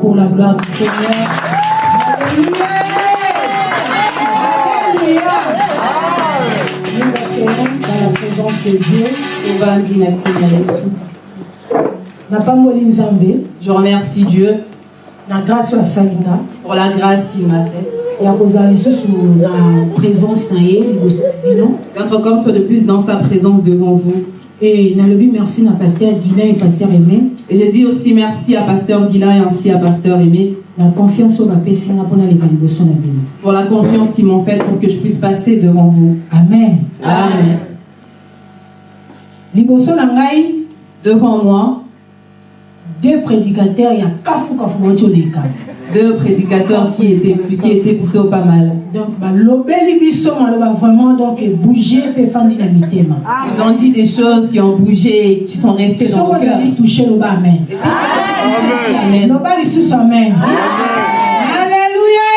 pour la gloire du Seigneur. Nous accueillons dans la présence de Dieu. Je remercie Dieu pour la grâce qu'il m'a faite. D'être comme toi de plus dans sa présence devant vous. e nalobi merci na paster guilin et paster aimé Et je dis aussi merci à Pasteur Guilain et ainsi à Pasteur Aimé confiance bino pour la confiance qu'ils m'ont faite pour que je puisse passer devant vous. amen Amen. ngai Devant moi, deux prédicateurs ya kafukafu bauti oleka deux prédicateurs qui étaient, qui étaient plutôt pas mal. donc balobeli biso maloba vraiment donc bouge mpe efandi na mitema Ils ont dit des choses qui ont bougé et qui sont restées dans le cœur. amen. Et si tu as touché, Amen. loba lisusu amen. Alleluya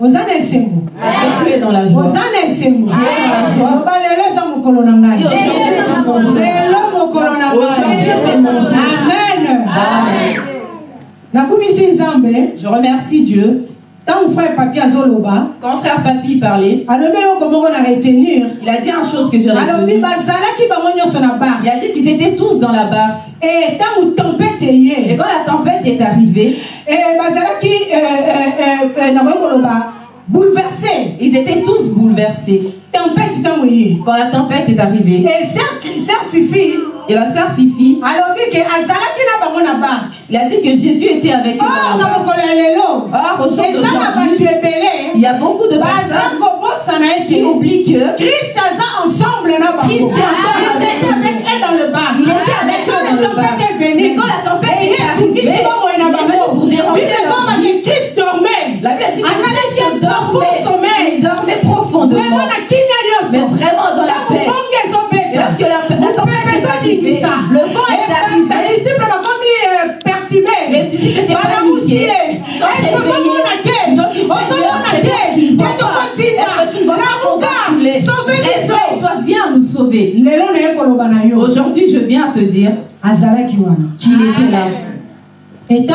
oza na esengo Parce que tu es dans la joie. oza na esengo Tu es dans la joie. Si aujourd'hui c'est mon jour. Amen Amen. Je remercie Dieu. frère papi Quand frère Papy parlait, il a dit une chose que j'ai retenue. Il a dit qu'ils étaient tous dans la barque. e tempete Et quand la tempête est arrivée, e bazalaki eh, eh, eh, nakoki koloba bouleversé ils étaient tous bouleversés. ye Quand la tempête est arrivée, e ser ser fifi et la sœur Fifi, il a dit que Jésus était avec eux or bato d'aujourd'hui, ebele. Il y a beaucoup de personnes qui oublient que christ ensemble Christ encore Ils avec eux dans le bar Il était avec eux dans le bar. tempête est venue Mais quand la tempête Et est atungisi arrivée, il est pour déranger christ dormait. La Bible a dit que Christ dormait, il dormait profondément, le vent est arrivé, les disciples étaient Ils ont est-ce dit, que tu Réveille-toi, viens nous sauver? Aujourd'hui, je viens te dire qu'il était là. Et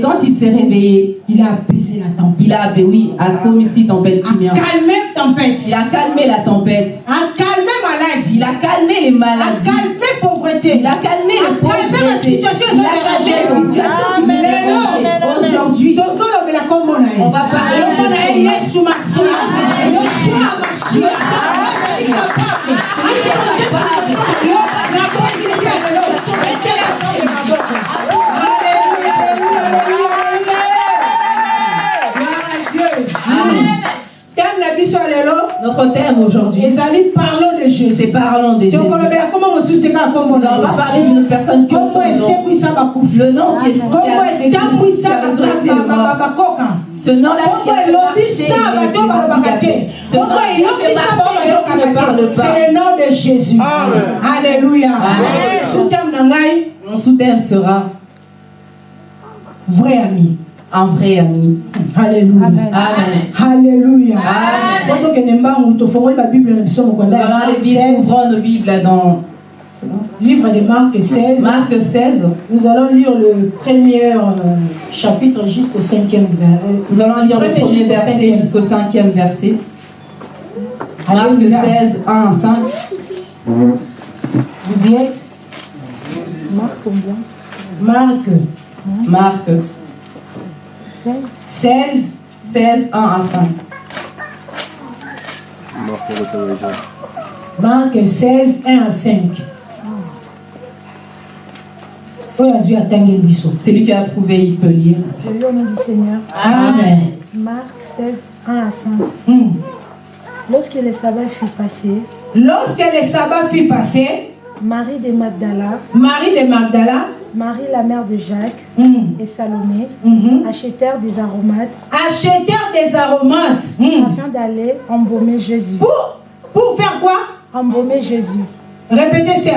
quand il s'est réveillé, il a apaisé la tempête. il a, oui, a commis tempête a calmé tempête. Il a calmé la tempête. a calmé maladie Il a calmé les a maladies. calmé pauvreté. Il a calmé A la situation Il a calmé les situations qui. Aujourd'hui, on va parler de yesu masiya yoshua mashiya notre thème aujourd'hui. ezali parlons de C'est jésus parlons de Jésus. kombo On va parler d'une personne qui bakufi Le nom qui est Ce nom-là qui Ce nom qui ne pas. c'est le nom de jésus. Alléluia. Mon sous-thème sera vrai ami. Un vrai ami. Alléluia Amen. alléluia Amen. po tokende mbangu tofongoli babible na biso Nous mokonda allons ya aller vite, 16 ouvrons nos Bibles là dans Livre de Marc 16. Marc 16, Nous allons lire le premier euh, chapitre jusqu'au cinquième vers- euh, nous allons lire le premier verset jusqu'au cinquième verset. Marc Alléluia. 16, 1 à 5. Vous y êtes? Marc combien? Marc Marc 16, 16, 1 à 5. Marc 16, 1 à 5. oyo azwi atangeli biso Celui qui a trouvé, il peut lire. Je lis au nom du Seigneur. amen Marc 16, 1 à 5. Hmm. Lorsque le sabbat fut passé, lorsque le sabbat fut passé Marie de Magdala, marie de magdala Marie la mère de Jacques hmm, et Salomé mhm, achetèrent des aromates achetèrent des aromates. Hmm, afin d'aller embaumer Jésus. pour, pour faire quoi? Embaumer Jésus. répétez ça.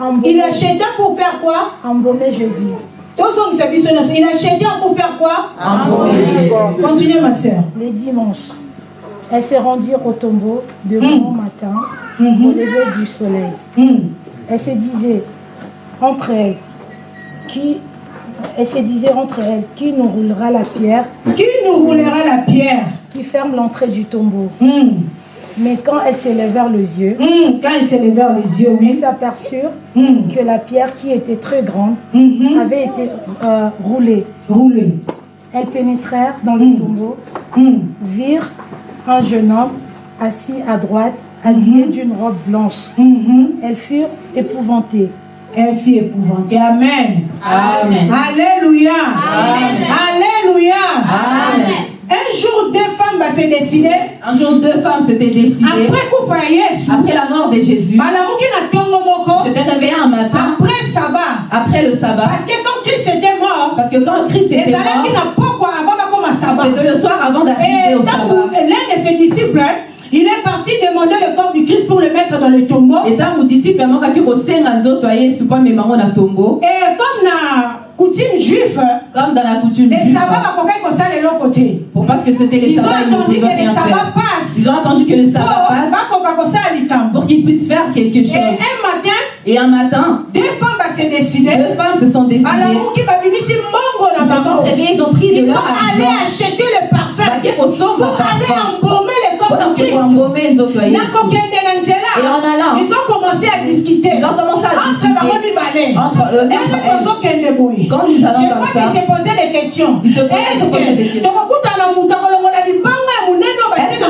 Embaumer, il acheta pour faire quoi? Embaumer Jésus. il acheta pour faire quoi? Embaumer Jésus. continuez ma soeur. Les dimanches, elles se rendirent au tombeau de Mm. bon matin au Mhm, lever du soleil. Elles se disaient entre elles, qui, elles se disaient entre elles, qui nous roulera la pierre qui nous roulera la pierre qui ferme l'entrée du tombeau. Hmm, Mais quand elles s'élevèrent les yeux, hmm. quand ils se levèrent les yeux ils oui s'aperçurent Hmm, que la pierre qui était très grande mhm. avait été euh, roulée. rouler Elles pénétrèrent dans le tombeau, Hmm, virent un jeune homme assis à droite, habillé d'une robe blanche. Elles furent épouvantées. Elle fut épouvantée. Amen. Amen. Alléluia. Amen. Alléluia. Amen. Un jour, deux femmes vont se décider. Un jour, deux femmes s'étaient décidées, Après après la mort de Jésus, moko. s'étaient réveillées un matin, Après sabbat. après le sabbat, Parce que quand Christ était mort, parce que quand Christ était mort, na pokwa avant bakoma sabbat. c'était le soir avant d'arriver au sabbat. l'un de ses disciples, il est parti demander le corps du Christ pour le mettre dans le tombeau. Et Et comme na coutume juive, comme dans la coutume les sabbats eloko te. pour parce que c'était les Ils ont sabbats ils ne attendu que les sabbats passent. ils ont attendu que le sabbat passe bakoka kosala likambo. pour qu'ils puissent faire quelque Et chose un matin, et un matin deux femmes va se décider. deux femmes se sont décidées mbongo ils na se sont bango. réveillés ils ont pris de Ils leur sont allés acheter le parfum kosomba pour aller embaumer le Christ. Na nzela. Et en allant, Ils ont commencé à discuter. ils ont commencé à Entre eux tozokende boye? Je crois posaient des questions. Ils se posaient- se posaient des Est-ce tokokutana mutu akolongola ya monene batie na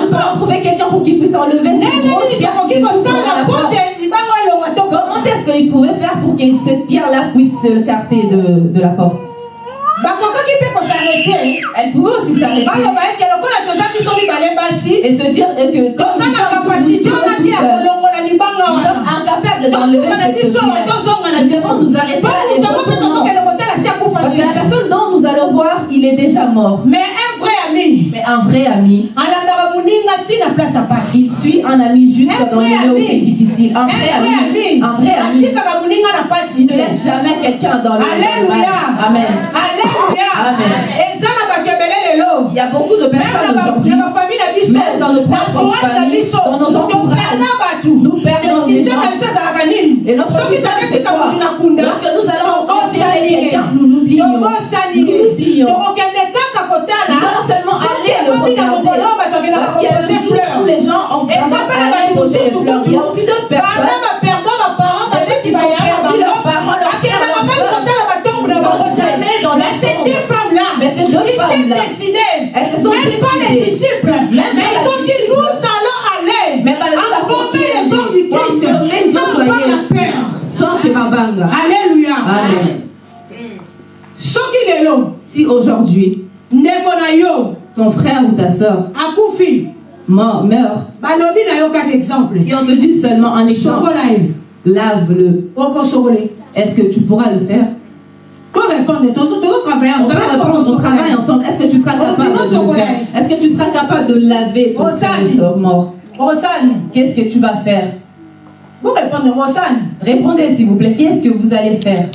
qu'il kosala porte elonga toko Comment est-ce qu'ils pouvaient faire pour que cette pierre-là puisse s'écarter de, de la porte? Elle pouvait aussi s'arrêter. Et se dire que nous sommes incapables d'enlever cette Nous biso. devons nous arrêter Parce que la personne dont nous allons voir, il est déjà mort. mais un vrai ami. Mais un vrai ami, il suit un ami dans les lieux où ami. c'est difficile. Un un vrai ami. Un vrai ami. Il ne laisse jamais quelqu'un dans le Alléluia. Amen. Alléluia. Amen. Il y a beaucoup de personnes aujourd'hui Même dans nos propres familles, dans nos entourages, nous perdons des gens. Et notre na kunda Lorsque nous allons ye. quelqu'un, nous l'oublions. Nous l'oublions. Nous allons seulement aller le regarder. Les gens ont eza mpe na bato poser les mosusu fleurs. Il y a aussi d'autres banda personnes baperda baparent babeti qui parents, leurs frères, bakendaka leurs mpe sœurs. kotala batombo na Ils bango vont jamais dans leur ces tombe. deux femmes là Mais ces deux ils s'est femmes-là, décidé. Même pas les disciples. Même mais pas ils ont dit nous allons aller pas les le corps du Christ sans avoir la peur sans que Mabanga. alléluia. Amen. soki lelo Si aujourd'hui, ton frère ou ta soeur mort, meurt, et on te dit seulement un exemple, lave-le. Est-ce que tu pourras le faire On peut répondre au travail ensemble. Est-ce que tu seras capable de le faire Est-ce que tu seras capable de laver ton frère mort Qu'est-ce que tu vas faire vous osani Répondez s'il vous plaît. Qu'est-ce que vous allez faire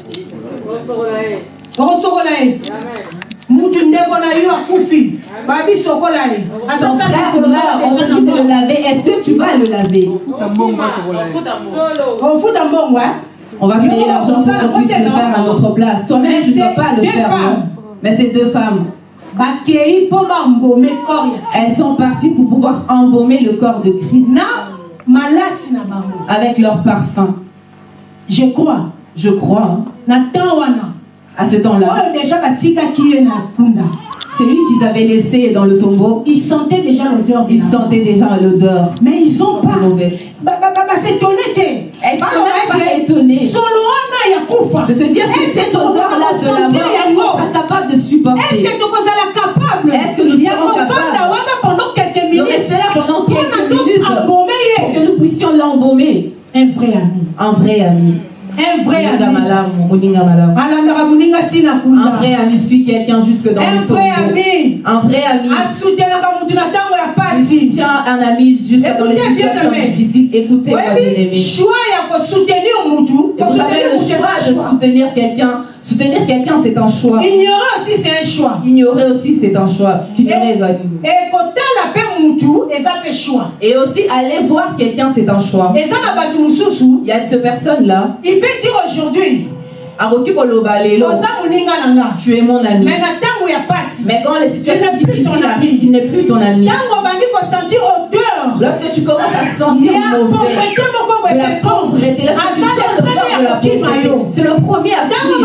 ye mutu ndeko na yo akufi. Babi sokola ye. Ton frère meurt, on te dit de le laver. Est-ce que tu vas le laver? Ofuta mbongo On va payer l'argent pour qu'on puisse le faire à notre place. Toi-même, tu ne c'est peux pas le faire. non. Mais ces deux femmes, elles sont parties pour pouvoir embaumer le corps de Christ. Avec leur parfum. je crois. Je crois, hein, à ce temps-là, celui qu'ils avaient laissé dans le tombeau, ils sentaient déjà l'odeur de ils sentaient déjà l'odeur mais ils ont pas mauvais. ba- ba- ba- basétonné te Elles sont Baloba même pas étonnées. De se dire que Est-ce cette odeur-là de la mort, on sera capable de est-ce supporter. que tokozala capable Est-ce que nous serons capables pendant quelques de minutes pendant quelques minutes pour que nous puissions l'embaumer. un vrai ami Un vrai ami. Un vrai ami Un vrai ami suit quelqu'un jusque dans un le vrai tombeau. ami Un vrai ami il tient un ami jusqu'à dans les Écoutez bien, situations aimé. difficiles. Écoutez, moi, bien oyebi aimé. choix ya kosoutenir mutu Et vous savez, le choix de soutenir quelqu'un, soutenir quelqu'un, c'est un choix. ignorer aussi c'est un choix Ignorer aussi, c'est un choix. Et aussi, aller voir quelqu'un, c'est un choix. Il y a de ces personnes-là, il peut dire aujourd'hui tu es mon ami. mais quand les situations difficiles ami. arrivent, il n'est plus ton ami. Lorsque tu commences à se sentir mauvais, de la pauvreté, c'est le premier à fuir.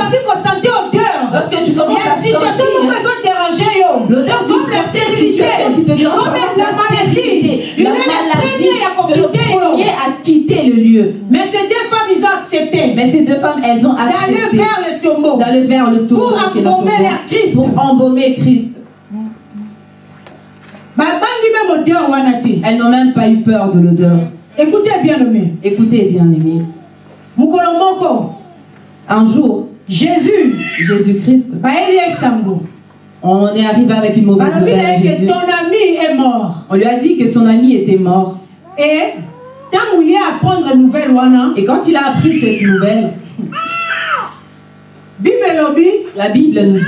Lorsque tu commences à sentir ezoderange yo. Comme la stérilité, comme la maladie. Il est à quitter, le lieu. mais ces deux femmes ils ont accepté. Mais ces deux femmes, elles ont d'aller accepté. vers le tombeau. D'aller vers le tombeau, Pour embaumer leur Christ. pour embaumer Christ. Elles n'ont même pas eu peur de l'odeur. écoutez bien nommé Écoutez, bien moko. Un jour, jésus. Ye sango on est arrivé avec une mauvaise nouvelle On lui a dit que son ami était mort. Et et quand il a appris cette nouvelle, la Bible nous dit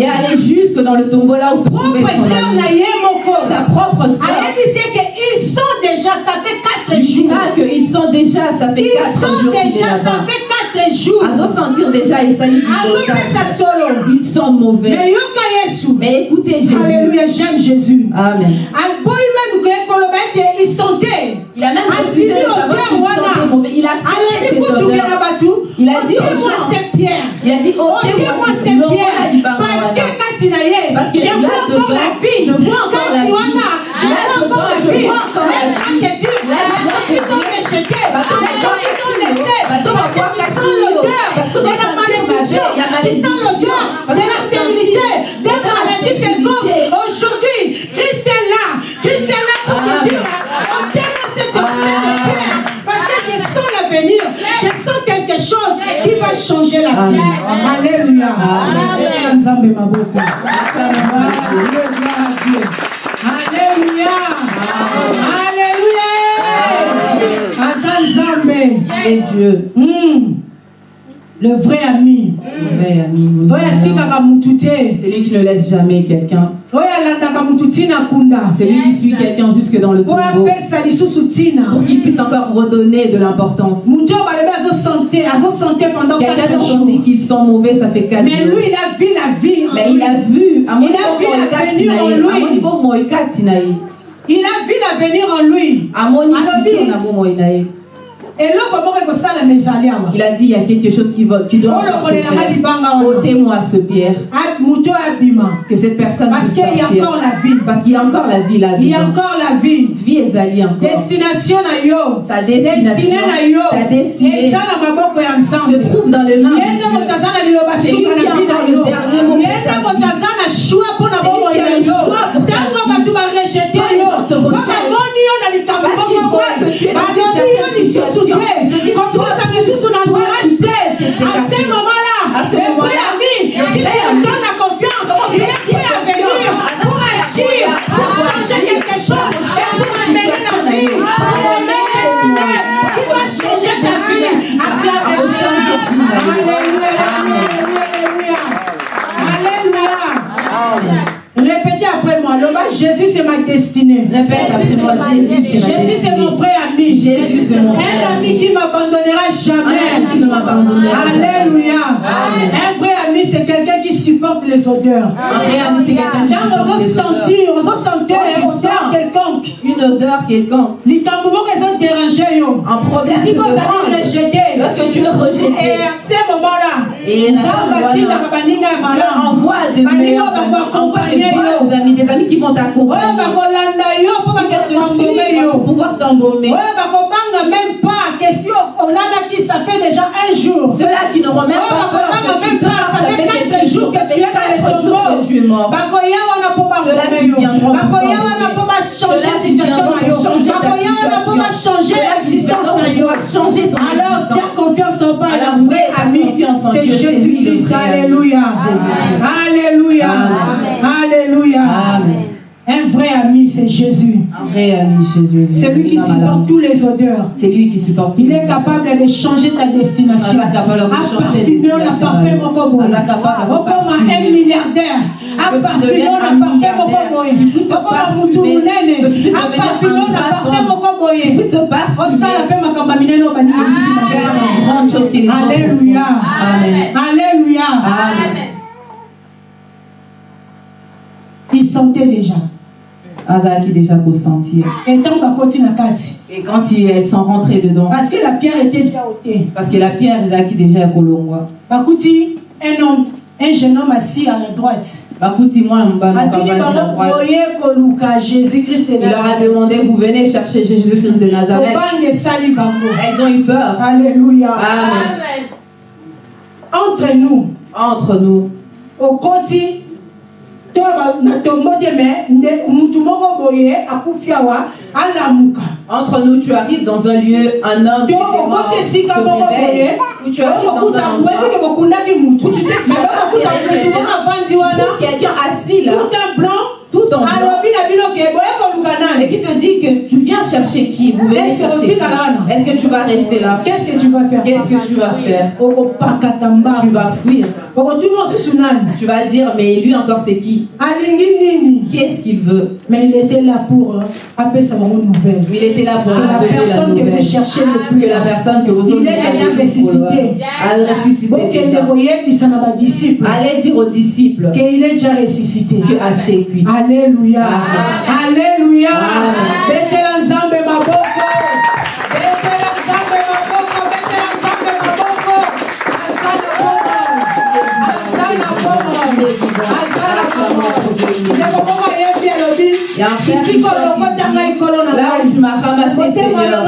et aller jusque dans le tombeau là où se trouvait son ami. Sa propre soeur. Ils sont déjà, ça fait 4 jours. Ils sont déjà, ça fait 4 jours. Ils sont déjà, ça fait chaque jour. Ils sont mauvais. Mais écoutez Jésus. J'aime Jésus. Amen. Il a même décidé. Il a accepté cette. Il a dit il a dit, moi cette pierre, bah, parce que parce que je vois encore la vie. Je vois encore Quand la vie. Je vois encore la vie. Je vois encore la vie. Malédiction. l'odeur Parce de la stérilité vie, de dans ta maladie stérilité. quelconque aujourd'hui Christ est là. Christ est là pour te Amen. dire ôtez-moi cette odeur Amen. de pierre parce que je sens l'avenir je sens quelque chose qui va changer la vie. Alléluia. Amen. Alléluia alléluia. Et Dieu, Hmm. Le vrai ami. Mon oyo ami. atikaka mutu te. C'est lui qui ne laisse jamais quelqu'un. oyo alandaka mutu ntina kunda. C'est lui qui suit quelqu'un jusque dans le tombeau. pour qu'il puisse encore redonner de l'importance. pendant Quelqu'un 4 dont on dit qu'ils sont mauvais, ça fait 4 mais lui il a vu la vie. En Mais lui. il a vu, à mon Il a vu niveau, l'avenir en lui. Il a vu l'avenir en lui Il a dit il y a quelque chose qui, va, qui doit le. Ôtez-moi ce pierre, que cette personne parce qu'il y a encore la vie. Parce qu'il y a encore la vie là il y a encore la vie. Vie ezali encore. destination na yo. Sa destination, ta destinée. Se trouve dans C'est lui qui a encore le yo. dernier mot le que tu dans une balobi yo certaine lisusu ma destinée. Répète après moi, Jésus, c'est mon vrai ami. Jésus, c'est mon Un ami qui m'abandonnera jamais. qui ne m'abandonnera jamais. Alléluia. Un vrai ami c'est quelqu'un qui supporte les odeurs. Un vrai ami, c'est quelqu'un qui supporte vous les odeurs. sentir, vous sentez Quand tu odeur quelconque. Une odeur quelconque. likambo moko eza dérange yo Un problème si kozali dérange. rejeté Lorsque tu es rejeté, et à ce moment-là Dieu envoie de meilleurs amis, envoie des bons amis, des amis qui vont t'accompagner. Pour pouvoir même pas question. Olalaki ça fait déjà un jour. Ceux-là qui n'auront même oyo pas peur bakobanga que tu même pas dors, ça fait quatre jours que tu es dans les tombeaux Ceux-là qui viendront pour Ceux-là qui pour changer ta situation. Ceux-là qui viendront pour changer ton alors tiens confiance en Dieu C'est Jésus-Christ. alléluia. Alléluia. Alléluia. Amen. Un vrai ami c'est Jésus Un vrai ami, Jésus. c'est lui qui supporte tous les odeurs C'est lui qui supporte. il est capable de changer ta destination. Aza capable de changer Aparfumer na destination. parfum moko boye. Aza capable de okoma un milliardaire Que tu aparfumer deviennes na un parfum moko milliardaire. boye Tu puisses te okoma parfumer. mutu munene Que tu puisses devenir aparfumer un na parfum patron. moko boye Puisse te parfumer. osala minene na autres Alléluia. Amen. alléluia Amen. il sentait déjà Azaki déjà pour sentir. Et quand ils elles sont rentrées dedans, parce que la pierre était déjà ôtée parce que la pierre, Azaki déjà kolongwa. bakuti un homme un jeune homme assis à la droite Bakuti moi mbano atuni kabandi la bango droite. boye koluka jésus christ de Il leur a demandé, vous venez chercher Jésus-Christ de Nazareth. Elles ont eu peur. alléluia Amen. entre nous Entre nous, okoti to entre nous, tu arrives dans un lieu, un homme qui était mort tu arrives dans un endroit où tu sais que tu quelqu'un. assis là, tout un blanc tout en blanc, alobi na bino ke boye koluka et qui te dit que tu viens chercher qui? Vous venez Est-ce que chercher tu vas là, non? Qui Est-ce que tu vas rester là? Qu'est-ce que tu vas faire? Qu'est-ce que tu vas faire? Tu vas fuir. Tu vas dire, mais lui encore c'est qui? Alingi nini? Qu'est-ce qu'il veut? Mais il était là pour euh, apesa bango nouvelle. Il était là pour que la personne que vous nouvelle. cherchez le plus Que la personne que vous Il est déjà ressuscité. Allez dire aux disciples. Qu'il est déjà ressuscité. Que assez cuit. alléluia Amen. alléluia Amen. betela nzambe maboko betela nzambe maboko betela nzambe maboko aza na bomo aza na bomo aza na Là où tu m'as ramassé, Seigneur,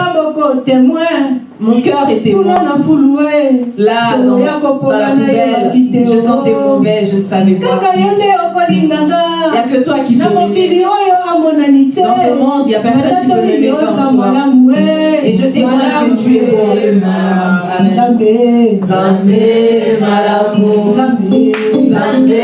mon cœur na fulu Là, dans, la poubelle, je sens des mauvais, je ne savais pas. Il n'y a que toi qui peux m'aimer. Dans ce monde, il n'y a personne qui peut m'aimer comme toi. Et je témoigne que tu es bon. Amen. Nzambe malamu, nzambe